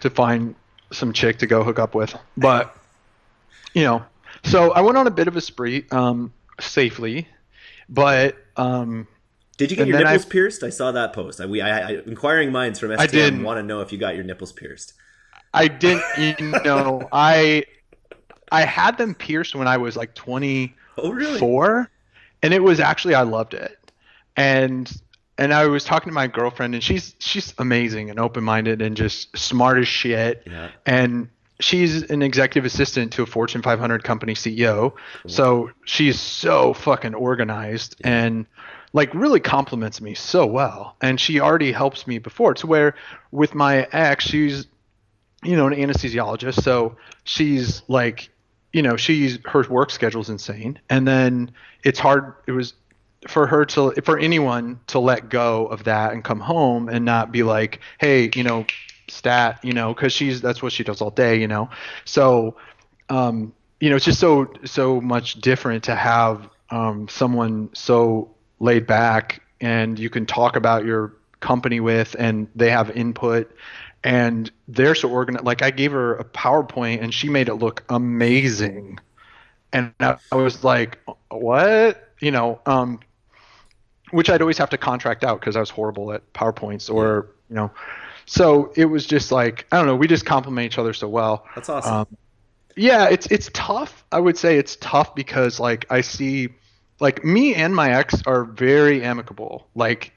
to find some chick to go hook up with. But you know, so I went on a bit of a spree, um, safely, but um, Did you get your then I- nipples pierced? I saw that post. I, we, I, I, inquiring minds from STM didn't. want to know if you got your nipples pierced. I didn't, you know, *laughs* I I had them pierced when I was like 24, Oh, really? And it was actually I loved it, and and I was talking to my girlfriend, and she's she's amazing and open minded and just smart as shit, Yeah. and she's an executive assistant to a Fortune 500 company CEO, so she's so fucking organized and like really complements me so well. And she already helps me before to where with my ex she's you know an anesthesiologist. So she's like you know she's her work schedule's insane. And then it's hard it was for her to for anyone to let go of that and come home and not be like hey you know stat you know because she's that's what she does all day you know? So um you know it's just so so much different to have um someone so laid back and you can talk about your company with and they have input and they're so organized like i gave her a powerpoint and she made it look amazing and i, I was like what you know um which i'd always have to contract out because i was horrible at powerpoints or you know so it was just like i don't know we just complement each other so well That's awesome. um, yeah, it's it's tough. I would say it's tough because like I see like me and my ex are very amicable. Like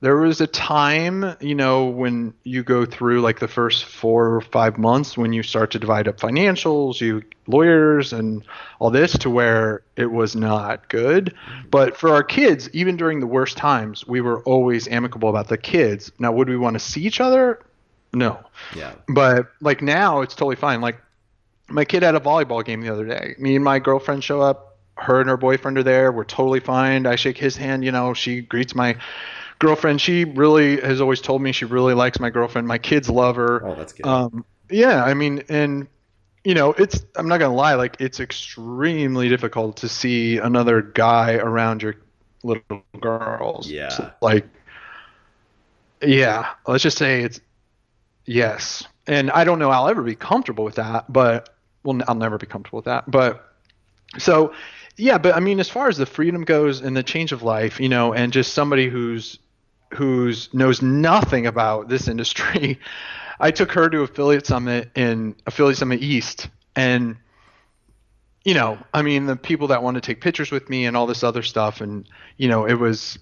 there was a time, you know, when you go through like the first 4 or 5 months when you start to divide up financials, you lawyers and all this to where it was not good. But for our kids, even during the worst times, we were always amicable about the kids. Now, would we want to see each other? No yeah. but like now it's totally fine like my kid had a volleyball game the other day me and my girlfriend show up her and her boyfriend are there we're totally fine i shake his hand you know she greets my girlfriend she really has always told me she really likes my girlfriend my kids love her Oh, that's good. um yeah i mean and you know it's i'm not gonna lie like it's extremely difficult to see another guy around your little girls Yeah. like yeah let's just say it's Yes. And I don't know I'll ever be comfortable with that, but well, I'll never be comfortable with that. But so, yeah, but I mean, as far as the freedom goes and the change of life, you know, and just somebody who's who's knows nothing about this industry, *laughs* I took her to affiliate summit in affiliate summit East, and you know, I mean, the people that want to take pictures with me and all this other stuff, and you know, it was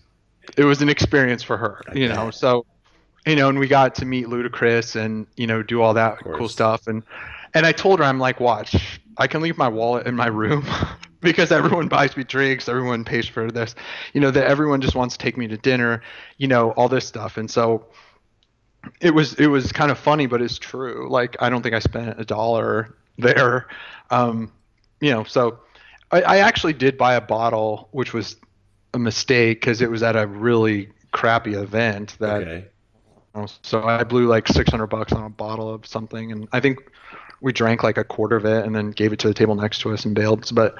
it was an experience for her, you know, so you know, and we got to meet Ludacris and you know do all that cool stuff, and and I told her I'm like, watch, I can leave my wallet in my room *laughs* because everyone buys me drinks, everyone pays for this, you know, that everyone just wants to take me to dinner, you know, all this stuff, and so it was it was kind of funny, but it's true. Like I don't think I spent a dollar there, um, you know. So I, I actually did buy a bottle, which was a mistake because it was at a really crappy event that okay. so I blew like 600 bucks on a bottle of something, and I think we drank like a quarter of it, and then gave it to the table next to us and bailed. But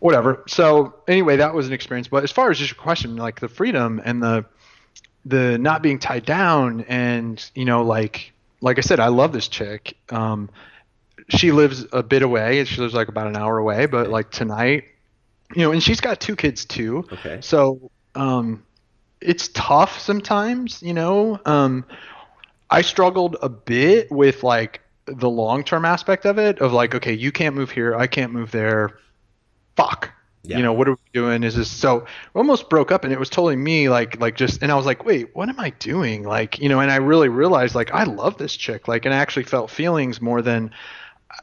whatever. So anyway, that was an experience. But as far as just your question, like the freedom and the the not being tied down, and you know, like like I said, I love this chick. Um, she lives a bit away. She lives like about an hour away. But like tonight, you know, and she's got two kids too. Okay. So um, it's tough sometimes, you know. Um, I struggled a bit with like the long term aspect of it, of like, okay, you can't move here, I can't move there. Fuck, Yeah. You know, what are we doing? Is this so? We almost broke up, and it was totally me, like, like just, and I was like, wait, what am I doing? Like, you know, and I really realized, like, I love this chick, like, and I actually felt feelings more than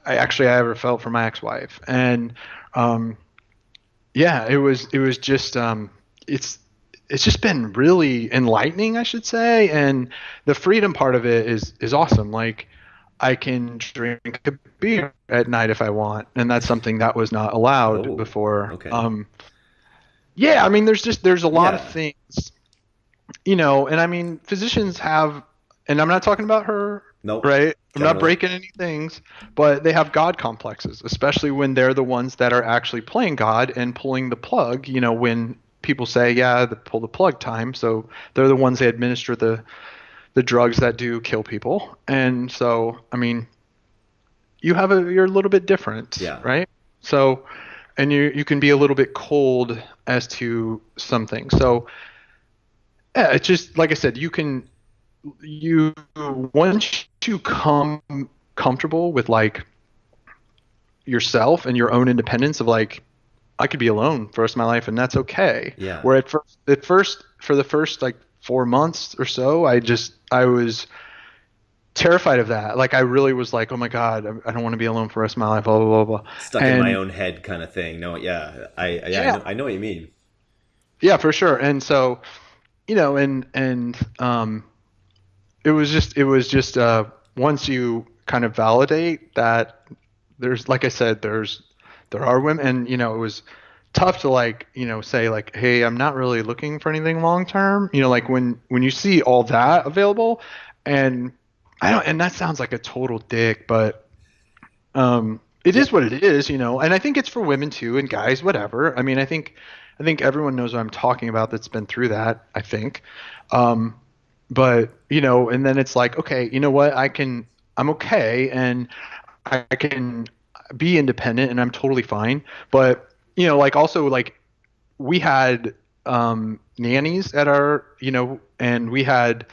I actually I ever felt for my ex-wife, and um, yeah, it was, it was just, um, it's, it's just been really enlightening, I should say, and the freedom part of it is is awesome. Like, I can drink a beer at night if I want, and that's something that was not allowed oh, before. Okay. Um, yeah, I mean, there's just there's a lot yeah. of things, you know, and I mean, physicians have, and I'm not talking about her, nope. right? I'm not breaking any things, but they have God complexes, especially when they're the ones that are actually playing God and pulling the plug. You know, when people say, "Yeah, the pull the plug time," so they're the ones that administer the the drugs that do kill people. And so, I mean, you have a you're a little bit different, yeah. right? So, and you you can be a little bit cold as to something. So, yeah, it's just like I said, you can you once you come comfortable with like yourself and your own independence of like I could be alone for the rest of my life and that's okay. Yeah. Where at first at first for the first like four months or so, I just I was terrified of that. Like I really was like, oh my god, I don't want to be alone for the rest of my life. Blah blah blah blah. Stuck and, in my own head, kind of thing. No, yeah, I yeah, yeah. I, know, I, know, what you mean. Yeah, for sure. And so, you know, and and um, it was just it was just uh, once you kind of validate that there's like I said, there's there are women, and you know, it was tough to like you know say like hey i'm not really looking for anything long term you know like when when you see all that available and i don't and that sounds like a total dick but um it is what it is you know and i think it's for women too and guys whatever. I mean i think i think everyone knows what i'm talking about that's been through that i think. Um but you know and then it's like okay you know what? I can i'm okay and i can be independent and i'm totally fine but you know, like also like we had um, nannies at our, you know, and we had,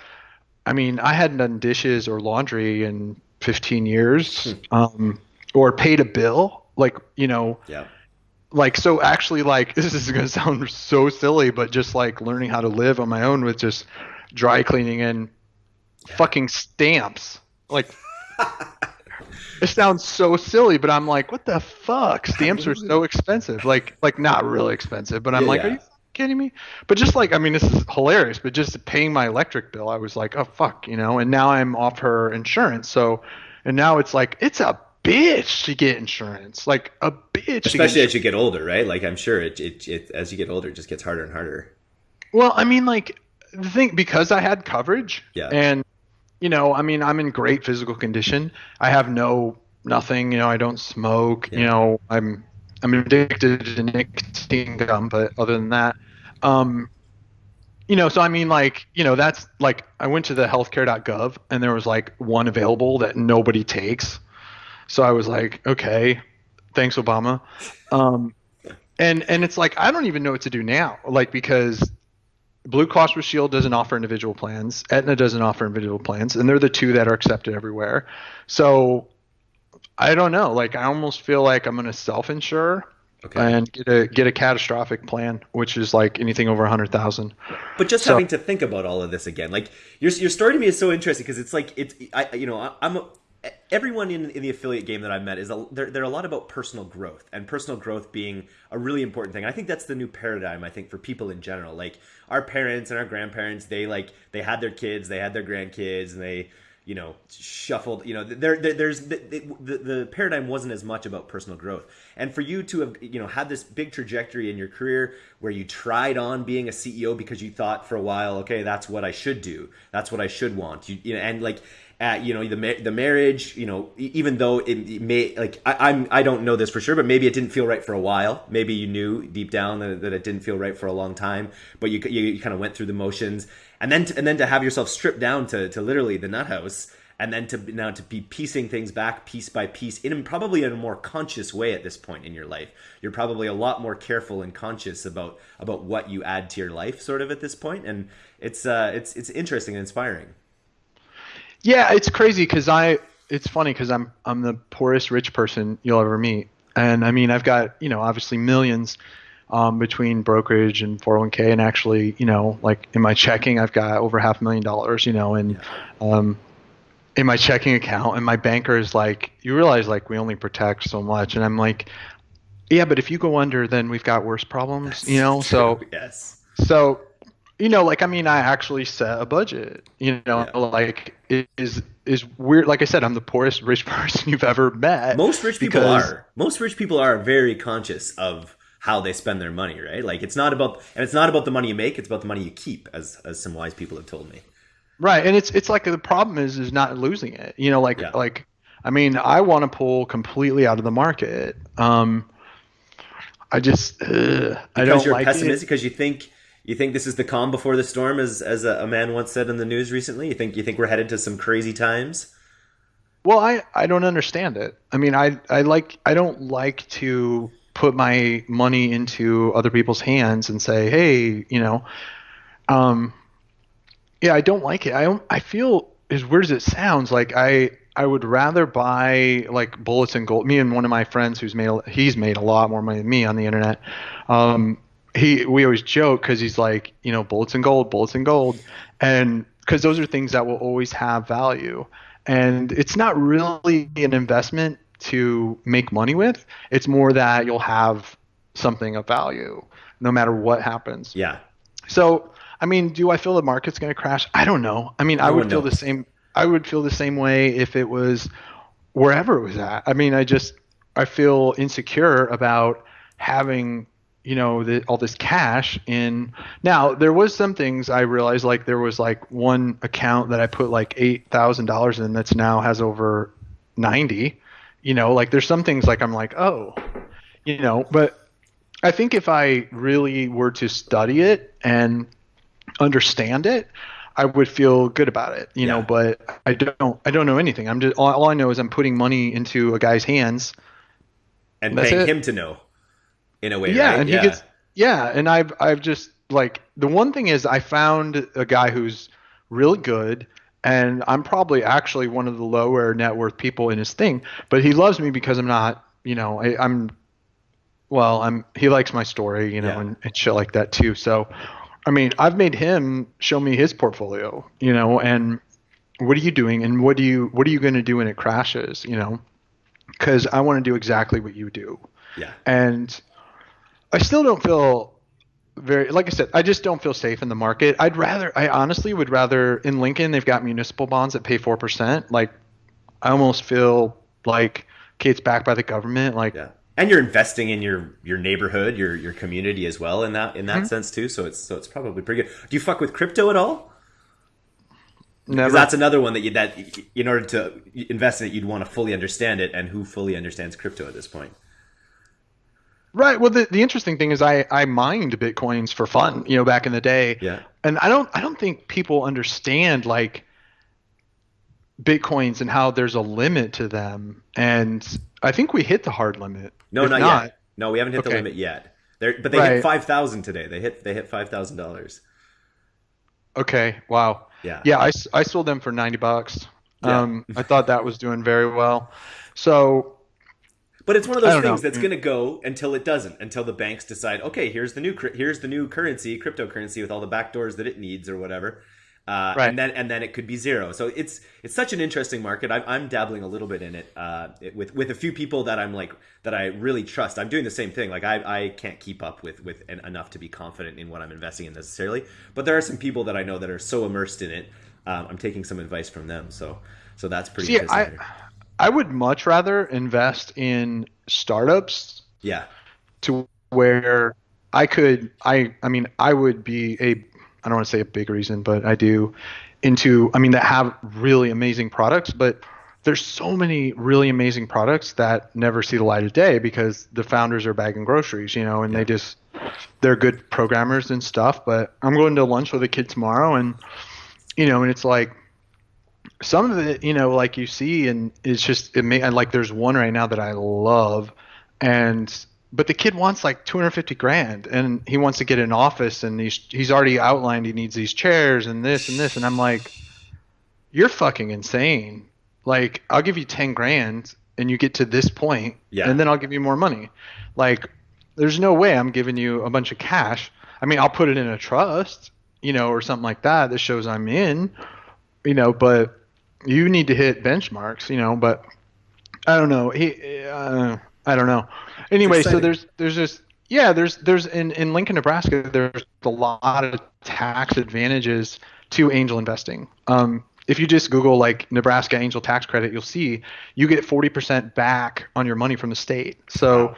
I mean, I hadn't done dishes or laundry in 15 years, hmm. um, or paid a bill, like, you know, yeah. Like so, actually, like *laughs* this is gonna sound so silly, but just like learning how to live on my own with just dry cleaning and yeah. fucking stamps, like it sounds so silly, but I'm like, what the fuck? *laughs* Stamps are so expensive. Like, like not really expensive, but I'm yeah, like, yeah. are you kidding me? But just like, I mean, this is hilarious. But just paying my electric bill, I was like, oh fuck, you know. And now I'm off her insurance, so, and now it's like, it's a bitch to get insurance, like a bitch. Especially as you get older, right? Like I'm sure it, it, it, as you get older, it just gets harder and harder. Well, I mean, like the thing because I had coverage, yeah, and you know, I mean, I'm in great physical condition. I have no nothing. You know, I don't smoke. Yeah. You know, I'm I'm addicted to nicotine gum, but other than that, um, you know, so I mean, like, you know, that's like I went to the healthcare.gov and there was like one available that nobody takes. So I was like, okay, thanks, Obama. Um, and and it's like I don't even know what to do now, like because Blue Cross Blue Shield doesn't offer individual plans. Aetna doesn't offer individual plans, and they're the two that are accepted everywhere. So I don't know. Like I almost feel like I'm going to self-insure okay. and get a get a catastrophic plan, which is like anything over a hundred thousand. But just so, having to think about all of this again, like your your story to me is so interesting because it's like it's I you know I, I'm. A, everyone in, in the affiliate game that I've met is a, they're, they're a lot about personal growth and personal growth being a really important thing. I think that's the new paradigm. I think for people in general, like our parents and our grandparents, they like they had their kids, they had their grandkids, and they you know shuffled. You know, there, there there's the, the the paradigm wasn't as much about personal growth. And for you to have you know had this big trajectory in your career where you tried on being a CEO because you thought for a while, okay, that's what I should do, that's what I should want. You, you know, and like at you know the the marriage you know even though it, it may like I, I'm I don't know this for sure but maybe it didn't feel right for a while. Maybe you knew deep down that, that it didn't feel right for a long time but you you, you kind of went through the motions. And then to, and then to have yourself stripped down to to literally the nut house and then to now to be piecing things back piece by piece in probably in a more conscious way at this point in your life. You're probably a lot more careful and conscious about about what you add to your life sort of at this point and it's uh it's it's interesting and inspiring yeah, it's crazy because I. It's funny because I'm I'm the poorest rich person you'll ever meet, and I mean I've got you know obviously millions, um, between brokerage and 401k, and actually, you know, like in my checking, I've got over half a million dollars, you know, and um, in my checking account, and my banker is like, you realize like we only protect so much, and I'm like, yeah, but if you go under, then we've got worse problems, you know. So yes. So, you know, like I mean, I actually set a budget. You know, Yeah. like it is is weird. Like I said, I'm the poorest rich *laughs* person you've ever met. Most rich people are. Most rich people are very conscious of how they spend their money, right? Like it's not about and it's not about the money you make, it's about the money you keep, as as some wise people have told me. Right, and it's it's like the problem is is not losing it. You know, like Yeah. like I mean, I want to pull completely out of the market. Um, I just I don't you're like pessimistic because you think you think this is the calm before the storm, as as a, a man once said in the news recently. You think you think we're headed to some crazy times. Well, I I don't understand it. I mean, I I like I don't like to put my money into other people's hands and say, hey, you know, um, yeah, I don't like it. I don't. I feel as weird as it sounds, like I I would rather buy like bullets and gold. Me and one of my friends who's made a, he's made a lot more money than me on the internet. Um, he we always joke because he's like you know bullets and gold, bullets and gold, and because those are things that will always have value. And it's not really an investment to make money with. It's more that you'll have something of value no matter what happens. Yeah, So, I mean, do I feel the market's going to crash? I don't know. I mean, I No would feel knows. the same. I would feel the same way if it was wherever it was at. I mean, I just I feel insecure about having you know the, all this cash in. Now, there was some things I realized like there was like one account that I put like eight thousand dollars in that's now has over ninety. You know, like there's some things like I'm like oh, you know, but I think if I really were to study it and understand it, I would feel good about it, you know. But I don't. I don't know anything. I'm just all, all I know is I'm putting money into a guy's hands. and That's paying it. him to know, in a way. yeah, right? and he gets. Yeah, and I've I've just like the one thing is I found a guy who's really good. And I'm probably actually one of the lower net worth people in his thing, but he loves me because I'm not, you know, I, I'm well, I'm he likes my story, you know, Yeah. and, and shit like that too. So, I mean, I've made him show me his portfolio, you know, and what are you doing, and what do you what are you going to do when it crashes, you know? Because I want to do exactly what you do, yeah, and I still don't feel very like I said, I just don't feel safe in the market. I'd rather I honestly would rather in Lincoln they've got municipal bonds that pay four percent. Like I almost feel like okay, it's backed by the government. Like yeah. And you're investing in your your neighborhood, your your community as well in that in that Mm-hmm. sense too. So it's so it's probably pretty good. Do you fuck with crypto at all? never. Because that's another one that you that in order to invest in it, you'd want to fully understand it, and who fully understands crypto at this point? Right. Well, the, the interesting thing is I, I mined bitcoins for fun, you know, back in the day. Yeah. And I don't I don't think people understand like bitcoins and how there's a limit to them. And I think we hit the hard limit. No, not, not yet. No, we haven't hit the limit yet. They're, but they Right. hit five thousand today. They hit they hit five thousand dollars. Okay. Wow. Yeah. Yeah. I, I sold them for 90 bucks. Yeah. Um, I thought that was doing very well. So But it's one of those things know. that's going to go until it doesn't. Until the banks decide, okay, here's the new here's the new currency, cryptocurrency with all the backdoors that it needs or whatever. Uh, Right. And then and then it could be zero. So it's it's such an interesting market. I'm, I'm dabbling a little bit in it, uh, it with with a few people that I'm like that I really trust. I'm doing the same thing. Like I, I can't keep up with with en- enough to be confident in what I'm investing in necessarily. But there are some people that I know that are so immersed in it. Um, I'm taking some advice from them. So so that's pretty. see, I. I would much rather invest in startups yeah. to where I could I I mean I would be a I don't want to say a big reason, but I do into I mean that have really amazing products, but there's so many really amazing products that never see the light of day because the founders are bagging groceries, you know, and they just they're good programmers and stuff. But I'm going to lunch with a kid tomorrow, and you know, and it's like some of it, you know, like you see, and it's just it may like there's one right now that I love, and but the kid wants like 250 grand, and he wants to get an office, and he's he's already outlined he needs these chairs and this and this, and I'm like, you're fucking insane. Like I'll give you 10 grand, and you get to this point, Yeah. and then I'll give you more money. Like there's no way I'm giving you a bunch of cash. I mean, I'll put it in a trust, you know, or something like that that shows I'm in, you know, but you need to hit benchmarks, you know, but I don't know. He, uh, I don't know. Anyway, so there's there's just yeah, there's there's in in Lincoln, Nebraska, there's a lot of tax advantages to angel investing. Um, if you just Google like Nebraska angel tax credit, you'll see you get 40% back on your money from the state. So wow.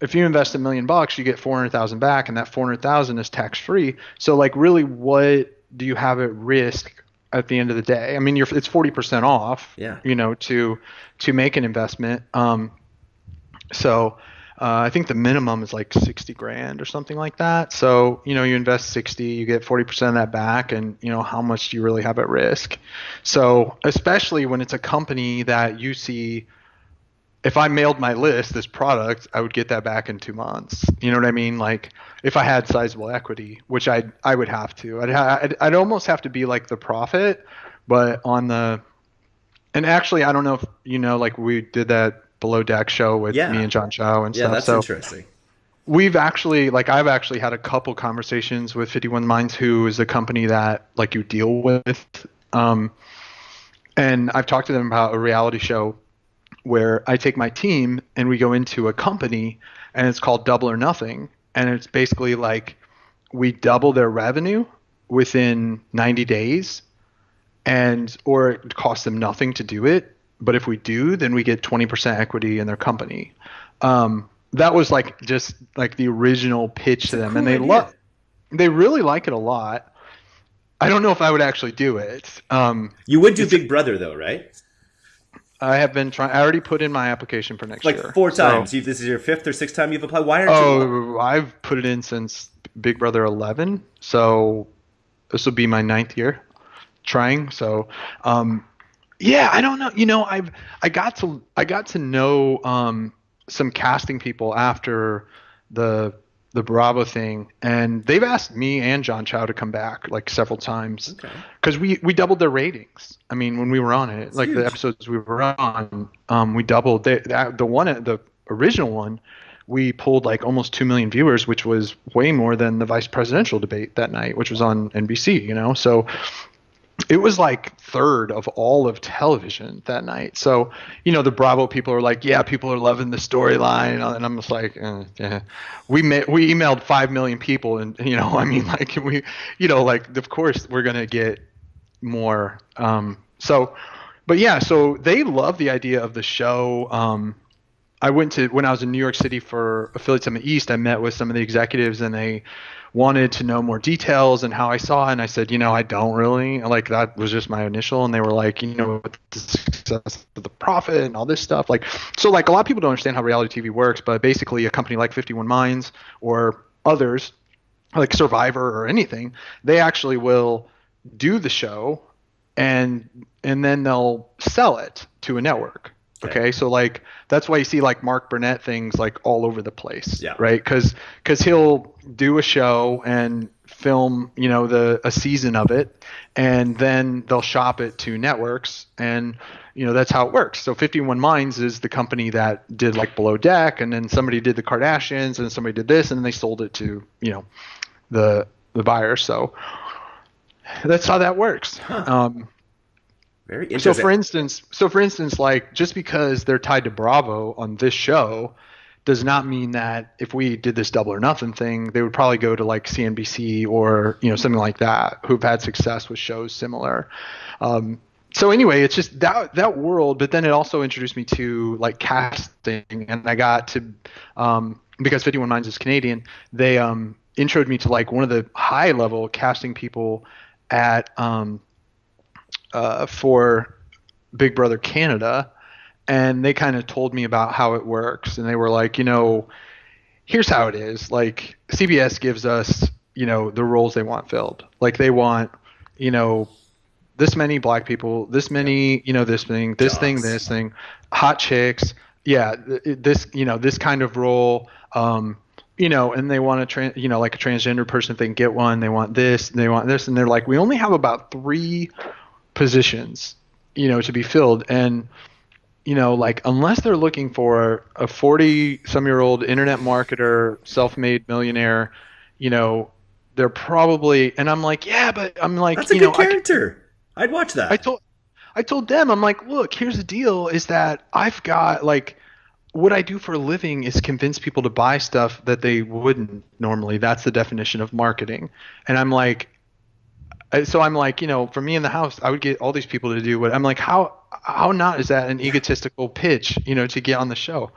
if you invest a million bucks, you get 400,000 back, and that 400,000 is tax free. So like, really, what do you have at risk at the end of the day? I mean, you're it's 40% off. Yeah. You know, to to make an investment. Um, so uh, I think the minimum is like 60 grand or something like that. So, you know, you invest 60, you get 40% of that back, and, you know, how much do you really have at risk? So, especially when it's a company that you see, if I mailed my list, this product, I would get that back in two months. You know what I mean? Like, if I had sizable equity, which I I would have to, I'd, ha- I'd, I'd almost have to be like the profit, but on the, and actually, I don't know if, you know, like we did that below deck show with yeah. me and John Chow and yeah, stuff. Yeah, that's so interesting. We've actually like I've actually had a couple conversations with 51 Minds, who is a company that like you deal with, um, and I've talked to them about a reality show where I take my team and we go into a company and it's called Double or Nothing, and it's basically like we double their revenue within 90 days and or it costs them nothing to do it but if we do, then we get 20% equity in their company. Um, that was like just like the original pitch to them, cool and they love, they really like it a lot. I don't know if I would actually do it. Um, you would do Big Brother though, right? I have been trying. I already put in my application for next like year. Like four times. So, this is your fifth or sixth time you've applied. Why aren't oh, you? Oh, I've put it in since Big Brother 11. So this will be my ninth year trying. So um, yeah, I don't know. You know, I've I got to I got to know um, some casting people after the the Bravo thing, and they've asked me and John Chow to come back like several times because okay. we we doubled their ratings. I mean, when we were on it, That's like huge. the episodes we were on, um, we doubled they, that, the one the original one. We pulled like almost two million viewers, which was way more than the vice presidential debate that night, which was on NBC. You know, so it was like third of all of television that night. So, you know, the Bravo people are like, yeah, people are loving the storyline. And I'm just like, eh, yeah. we we emailed 5 million people. And, you know, *laughs* I mean, like, we, you know, like, of course we're going to get more. Um, so, but yeah, so they love the idea of the show. Um, I went to, when I was in New York City for Affiliate Summit East, I met with some of the executives and they, wanted to know more details and how I saw it. And I said, you know, I don't really like that was just my initial. And they were like, you know, the success of the profit and all this stuff. Like, so like a lot of people don't understand how reality TV works, but basically a company like 51 Minds or others like Survivor or anything, they actually will do the show and and then they'll sell it to a network. Okay. so like that's why you see like Mark Burnett things like all over the place. Yeah. Right. Because because he'll do a show and film you know the a season of it, and then they'll shop it to networks, and you know that's how it works. So 51 Minds is the company that did like Below Deck, and then somebody did the Kardashians, and somebody did this, and then they sold it to you know the the buyer. So that's how that works. Huh. Um, very interesting. So for instance, so for instance, like just because they're tied to Bravo on this show does not mean that if we did this double or nothing thing, they would probably go to like CNBC or you know something like that, who've had success with shows similar. Um, so anyway, it's just that that world, but then it also introduced me to like casting, and I got to um, because 51 Minds is Canadian, they um, introed me to like one of the high level casting people at um, uh, for Big Brother Canada, and they kind of told me about how it works, and they were like, you know, here's how it is. Like CBS gives us, you know, the roles they want filled. Like they want, you know, this many black people, this many, you know, this thing, this Jobs. thing, this thing, hot chicks. Yeah, this, you know, this kind of role. Um, you know, and they want to, trans, you know, like a transgender person, if they can get one, they want this, they want this, and they're like, we only have about three positions, you know, to be filled. And you know, like unless they're looking for a 40 some year old internet marketer, self made millionaire, you know, they're probably, and I'm like, yeah, but I'm like, That's a you good know, I, character. I'd watch that. I told, I told them, I'm like, look, here's the deal is that I've got like, what I do for a living is convince people to buy stuff that they wouldn't normally. That's the definition of marketing. And I'm like, I- so I'm like, you know, for me in the house, I would get all these people to do what I'm like, how, how not is that an egotistical pitch, you know, to get on the show?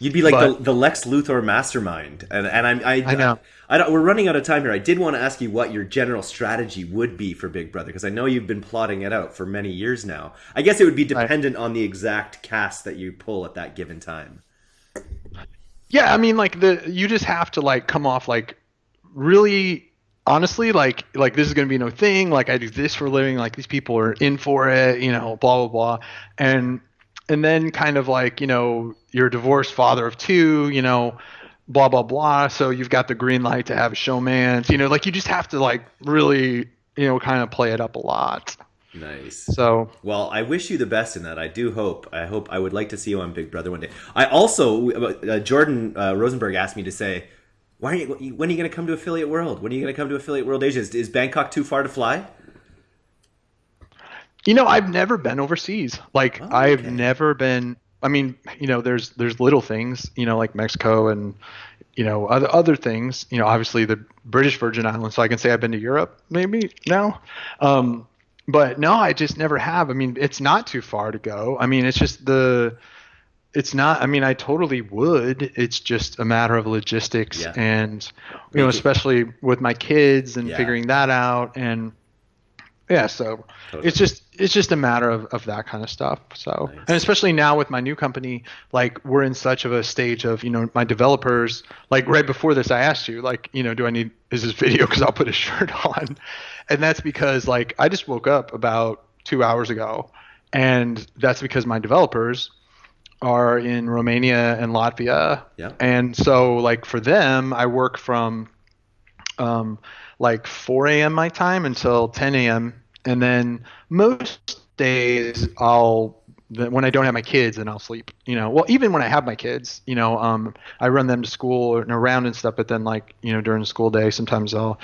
You'd be like But- the, the Lex Luthor mastermind, and and I'm, I I know. I, don't, we're running out of time here. I did want to ask you what your general strategy would be for Big Brother because I know you've been plotting it out for many years now. I guess it would be dependent on the exact cast that you pull at that given time. Yeah, I mean, like the you just have to like come off like really honestly like like this is gonna be no thing. Like I do this for a living. Like these people are in for it. You know, blah blah blah, and and then kind of like you know you're a divorced father of two. You know, blah blah blah. So you've got the green light to have a showmance. You know, like you just have to like really you know kind of play it up a lot. Nice. So Well, I wish you the best in that. I do hope. I hope. I would like to see you on Big Brother one day. I also, uh, Jordan uh, Rosenberg asked me to say, "Why are you? When are you going to come to Affiliate World? When are you going to come to Affiliate World Asia? Is, is Bangkok too far to fly?" You know, I've never been overseas. Like Oh, I've never been. I mean, you know, there's there's little things, you know, like Mexico and you know other other things. You know, obviously the British Virgin Islands. So I can say I've been to Europe maybe now. Um, but no, I just never have. I mean, it's not too far to go. I mean, it's just the. It's not. I mean, I totally would. It's just a matter of logistics Yeah. and you know, especially with my kids and Yeah. figuring that out and yeah. So Totally. it's just it's just a matter of, of that kind of stuff so Nice. and especially now with my new company like we're in such of a stage of you know my developers like right before this i asked you like you know do i need is this video because i'll put a *laughs* shirt on and that's because like i just woke up about two hours ago and that's because my developers are in romania and latvia Yeah. and so like for them i work from um, like 4 a.m. my time until 10 a.m. And then most days I'll when I don't have my kids and I'll sleep. You know, well even when I have my kids, you know, um, I run them to school and around and stuff. But then like you know during the school day, sometimes I'll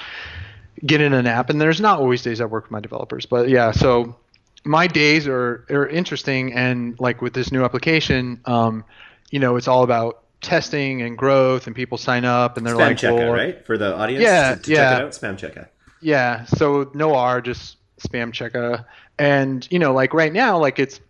get in a nap. And there's not always days I work with my developers, but yeah. So my days are are interesting and like with this new application, um, you know, it's all about testing and growth and people sign up and they're Spam like checker, well, right? For the audience, Yeah, to, to yeah. check it out. Spam checker. yeah, so no R, just spam checker. And you know, like right now, like it's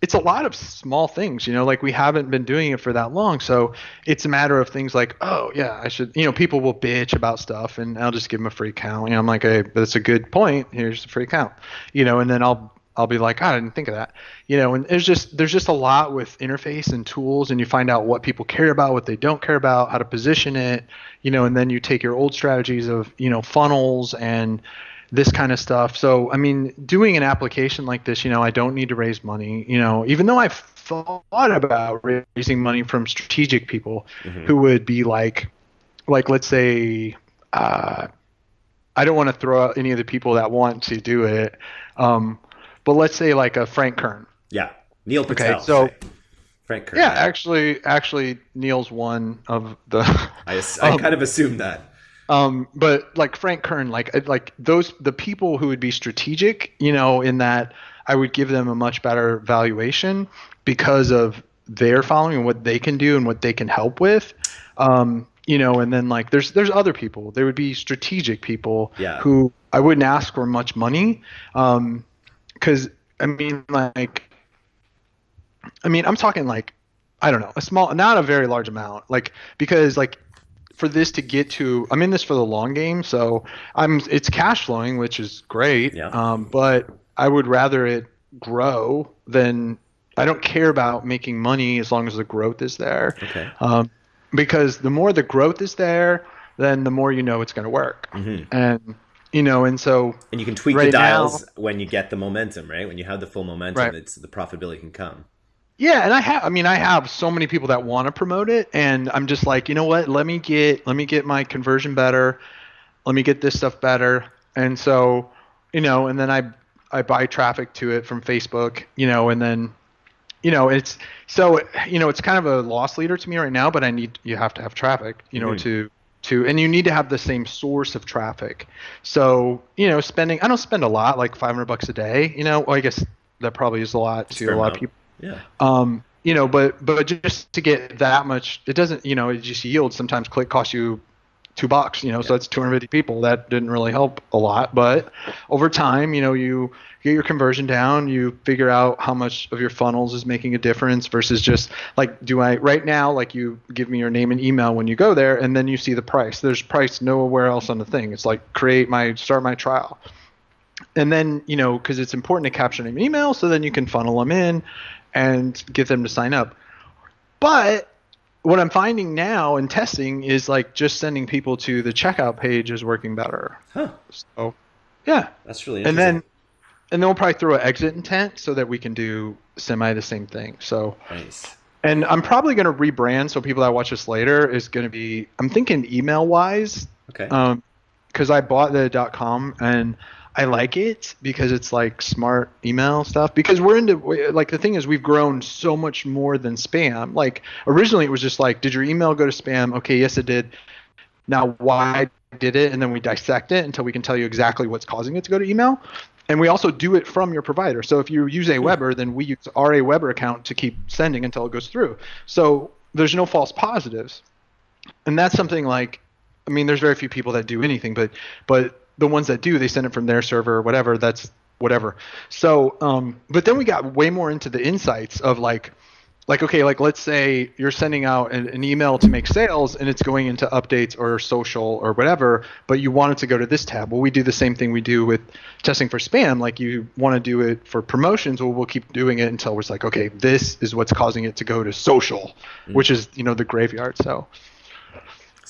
it's a lot of small things, you know, like we haven't been doing it for that long. So it's a matter of things like, oh yeah, I should you know, people will bitch about stuff and I'll just give them a free account. You know, I'm like, hey, that's a good point. Here's the free account. You know, and then I'll I'll be like, "God, I didn't think of that. You know, and there's just there's just a lot with interface and tools and you find out what people care about, what they don't care about, how to position it, you know, and then you take your old strategies of, you know, funnels and this kind of stuff. So, I mean, doing an application like this, you know, I don't need to raise money, you know, even though I've thought about raising money from strategic people who would be like, like, let's say, uh, I don't want to throw out any of the people that want to do it. Um, but let's say like a Frank Kern. Yeah. Neil Patel. Okay, so-. Frank Kern. Yeah, actually, actually, Neil's one of the. I, *laughs* I um, kind of assumed that. Um, but like Frank Kern, like like those the people who would be strategic, you know, in that I would give them a much better valuation because of their following and what they can do and what they can help with. Um, you know, and then like there's there's other people. There would be strategic people Yeah. who I wouldn't ask for much money, um, because I mean like I mean, I'm talking like, I don't know, a small, not a very large amount. Like, because like for this to get to, I'm in this for the long game. So I'm, it's cash flowing, which is great. Yeah. Um, but I would rather it grow than, I don't care about making money as long as the growth is there. Okay. Um, because the more the growth is there, then the more you know it's going to work. mm-hmm. And, you know, and so And you can tweak the Right now- dials when you get the momentum, right? When you have the full momentum, Right. it's the profitability can come. Yeah, and I have I mean I have so many people that want to promote it and I'm just like, you know what? Let me get let me get my conversion better. Let me get this stuff better. And so, you know, and then I I buy traffic to it from Facebook, you know, and then you know, it's so you know, it's kind of a loss leader to me right now. But I need you have to have traffic, you know, Mhm. to to and you need to have the same source of traffic. So you know, spending I don't spend a lot, like 500 bucks a day. You know, well, I guess that probably is a lot to fair a lot amount. of people. Yeah. Um, you know, but but just to get that much, it doesn't. You know, it just yields. Sometimes click costs you two bucks. You know, so that's 250 people. That didn't really help a lot, but over time, you know, you get your conversion down. You figure out how much of your funnels is making a difference versus just like, do I right now? Like, you give me your name and email when you go there, and then you see the price. There's price nowhere else on the thing. It's like create my start my trial and then you know because it's important to capture an email so then you can funnel them in and get them to sign up but what i'm finding now in testing is like just sending people to the checkout page is working better Huh. so yeah That's really and then and then we'll probably throw an exit intent so that we can do semi the same thing so nice. and i'm probably going to rebrand so people that watch this later is going to be i'm thinking email wise Okay. um because i bought the com and i like it because it's like smart email stuff because we're into like the thing is we've grown so much more than spam. Like originally it was just like did your email go to spam? Okay yes it did. Now why did it? And then we dissect it until we can tell you exactly what's causing it to go to email. And we also do it from your provider. So if you use AWeber then we use our AWeber account to keep sending until it goes through. So there's no false positives. And that's something like i mean there's very few people that do anything but but the ones that do they send it from their server or whatever that's whatever. So um but then we got way more into the insights of like like okay like let's say you're sending out an, an email to make sales and it's going into updates or social or whatever but you want it to go to this tab. Well we do the same thing we do with testing for spam. Like you want to do it for promotions well we'll keep doing it until we're like okay this is what's causing it to go to social which is you know the graveyard. So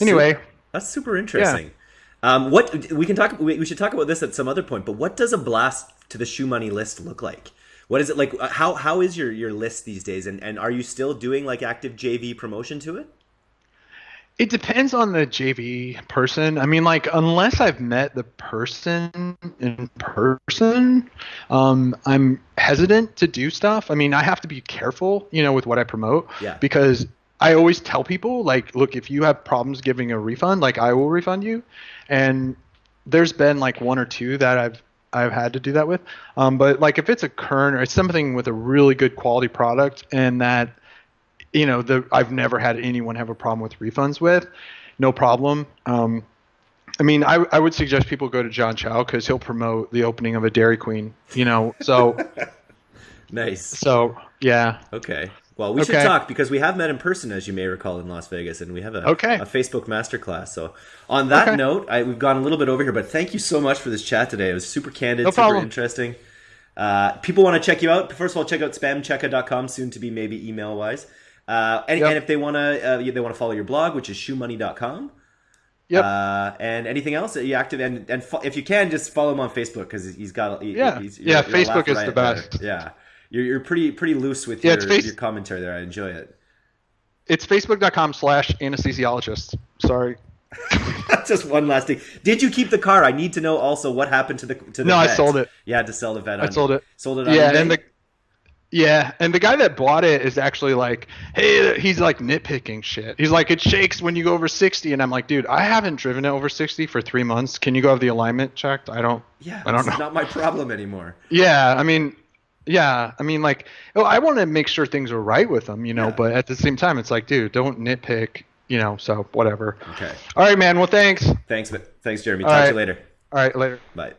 anyway. That's super interesting. Um, what we can talk, we, we should talk about this at some other point. But what does a blast to the ShoeMoney list look like? What is it like? uh, How how is your your list these days? And and are you still doing like active JV promotion to it? It depends on the JV person. I mean, like, unless I've met the person in person, um, I'm hesitant to do stuff. I mean, I have to be careful, you know, with what I promote. Yeah. Because I always tell people, like, look, if you have problems giving a refund, like, I will refund you. And there's been like one or two that I've I've had to do that with. Um, but like, if it's a current or it's something with a really good quality product and that you know the I've never had anyone have a problem with refunds with, no problem. Um, I mean, I, I would suggest people go to John Chow because he'll promote the opening of a Dairy Queen. You know, so *laughs* Nice. so yeah, Okay. Well, we should talk because we have met in person, as you may recall, in Las Vegas, and we have a, Okay. a Facebook masterclass. So, on that Okay. note, I, we've gone a little bit over here, but thank you so much for this chat today. It was super candid, No super problem. interesting. Uh, people want to check you out. First of all, check out spamcheckr.com, soon to be maybe email wise. Uh, and, Yep. and if they want to, uh, they want to follow your blog, which is shoemoney.com. yep. Uh, and anything else that you active and and fo- if you can, just follow him on Facebook because he's got he- Yeah. he's, Yeah, Facebook is the best. Yeah, you're, you're pretty pretty loose with Yeah, your, face- your commentary there. I enjoy it. it's facebook.com slash anesthesiologist. Sorry. *laughs* Just one last thing. Did you keep the car? I need to know also what happened to the to the. No, I sold it. You had to sell the Vette. I sold it. Sold it. On Yeah, eBay? and the yeah, and the guy that bought it is actually like, hey, he's like nitpicking shit. He's like, it shakes when you go over sixty, and I'm like, dude, I haven't driven it over sixty for three months. Can you go have the alignment checked? I don't. yeah, I don't it's know. not my problem anymore. Yeah, I mean, yeah, I mean, like, oh, I want to make sure things are right with them, you know. Yeah. But at the same time, it's like, dude, don't nitpick, you know. So whatever. Okay. All right, man. Well, thanks. Thanks, thanks, Jeremy. All Talk to you later. All right, later. Bye.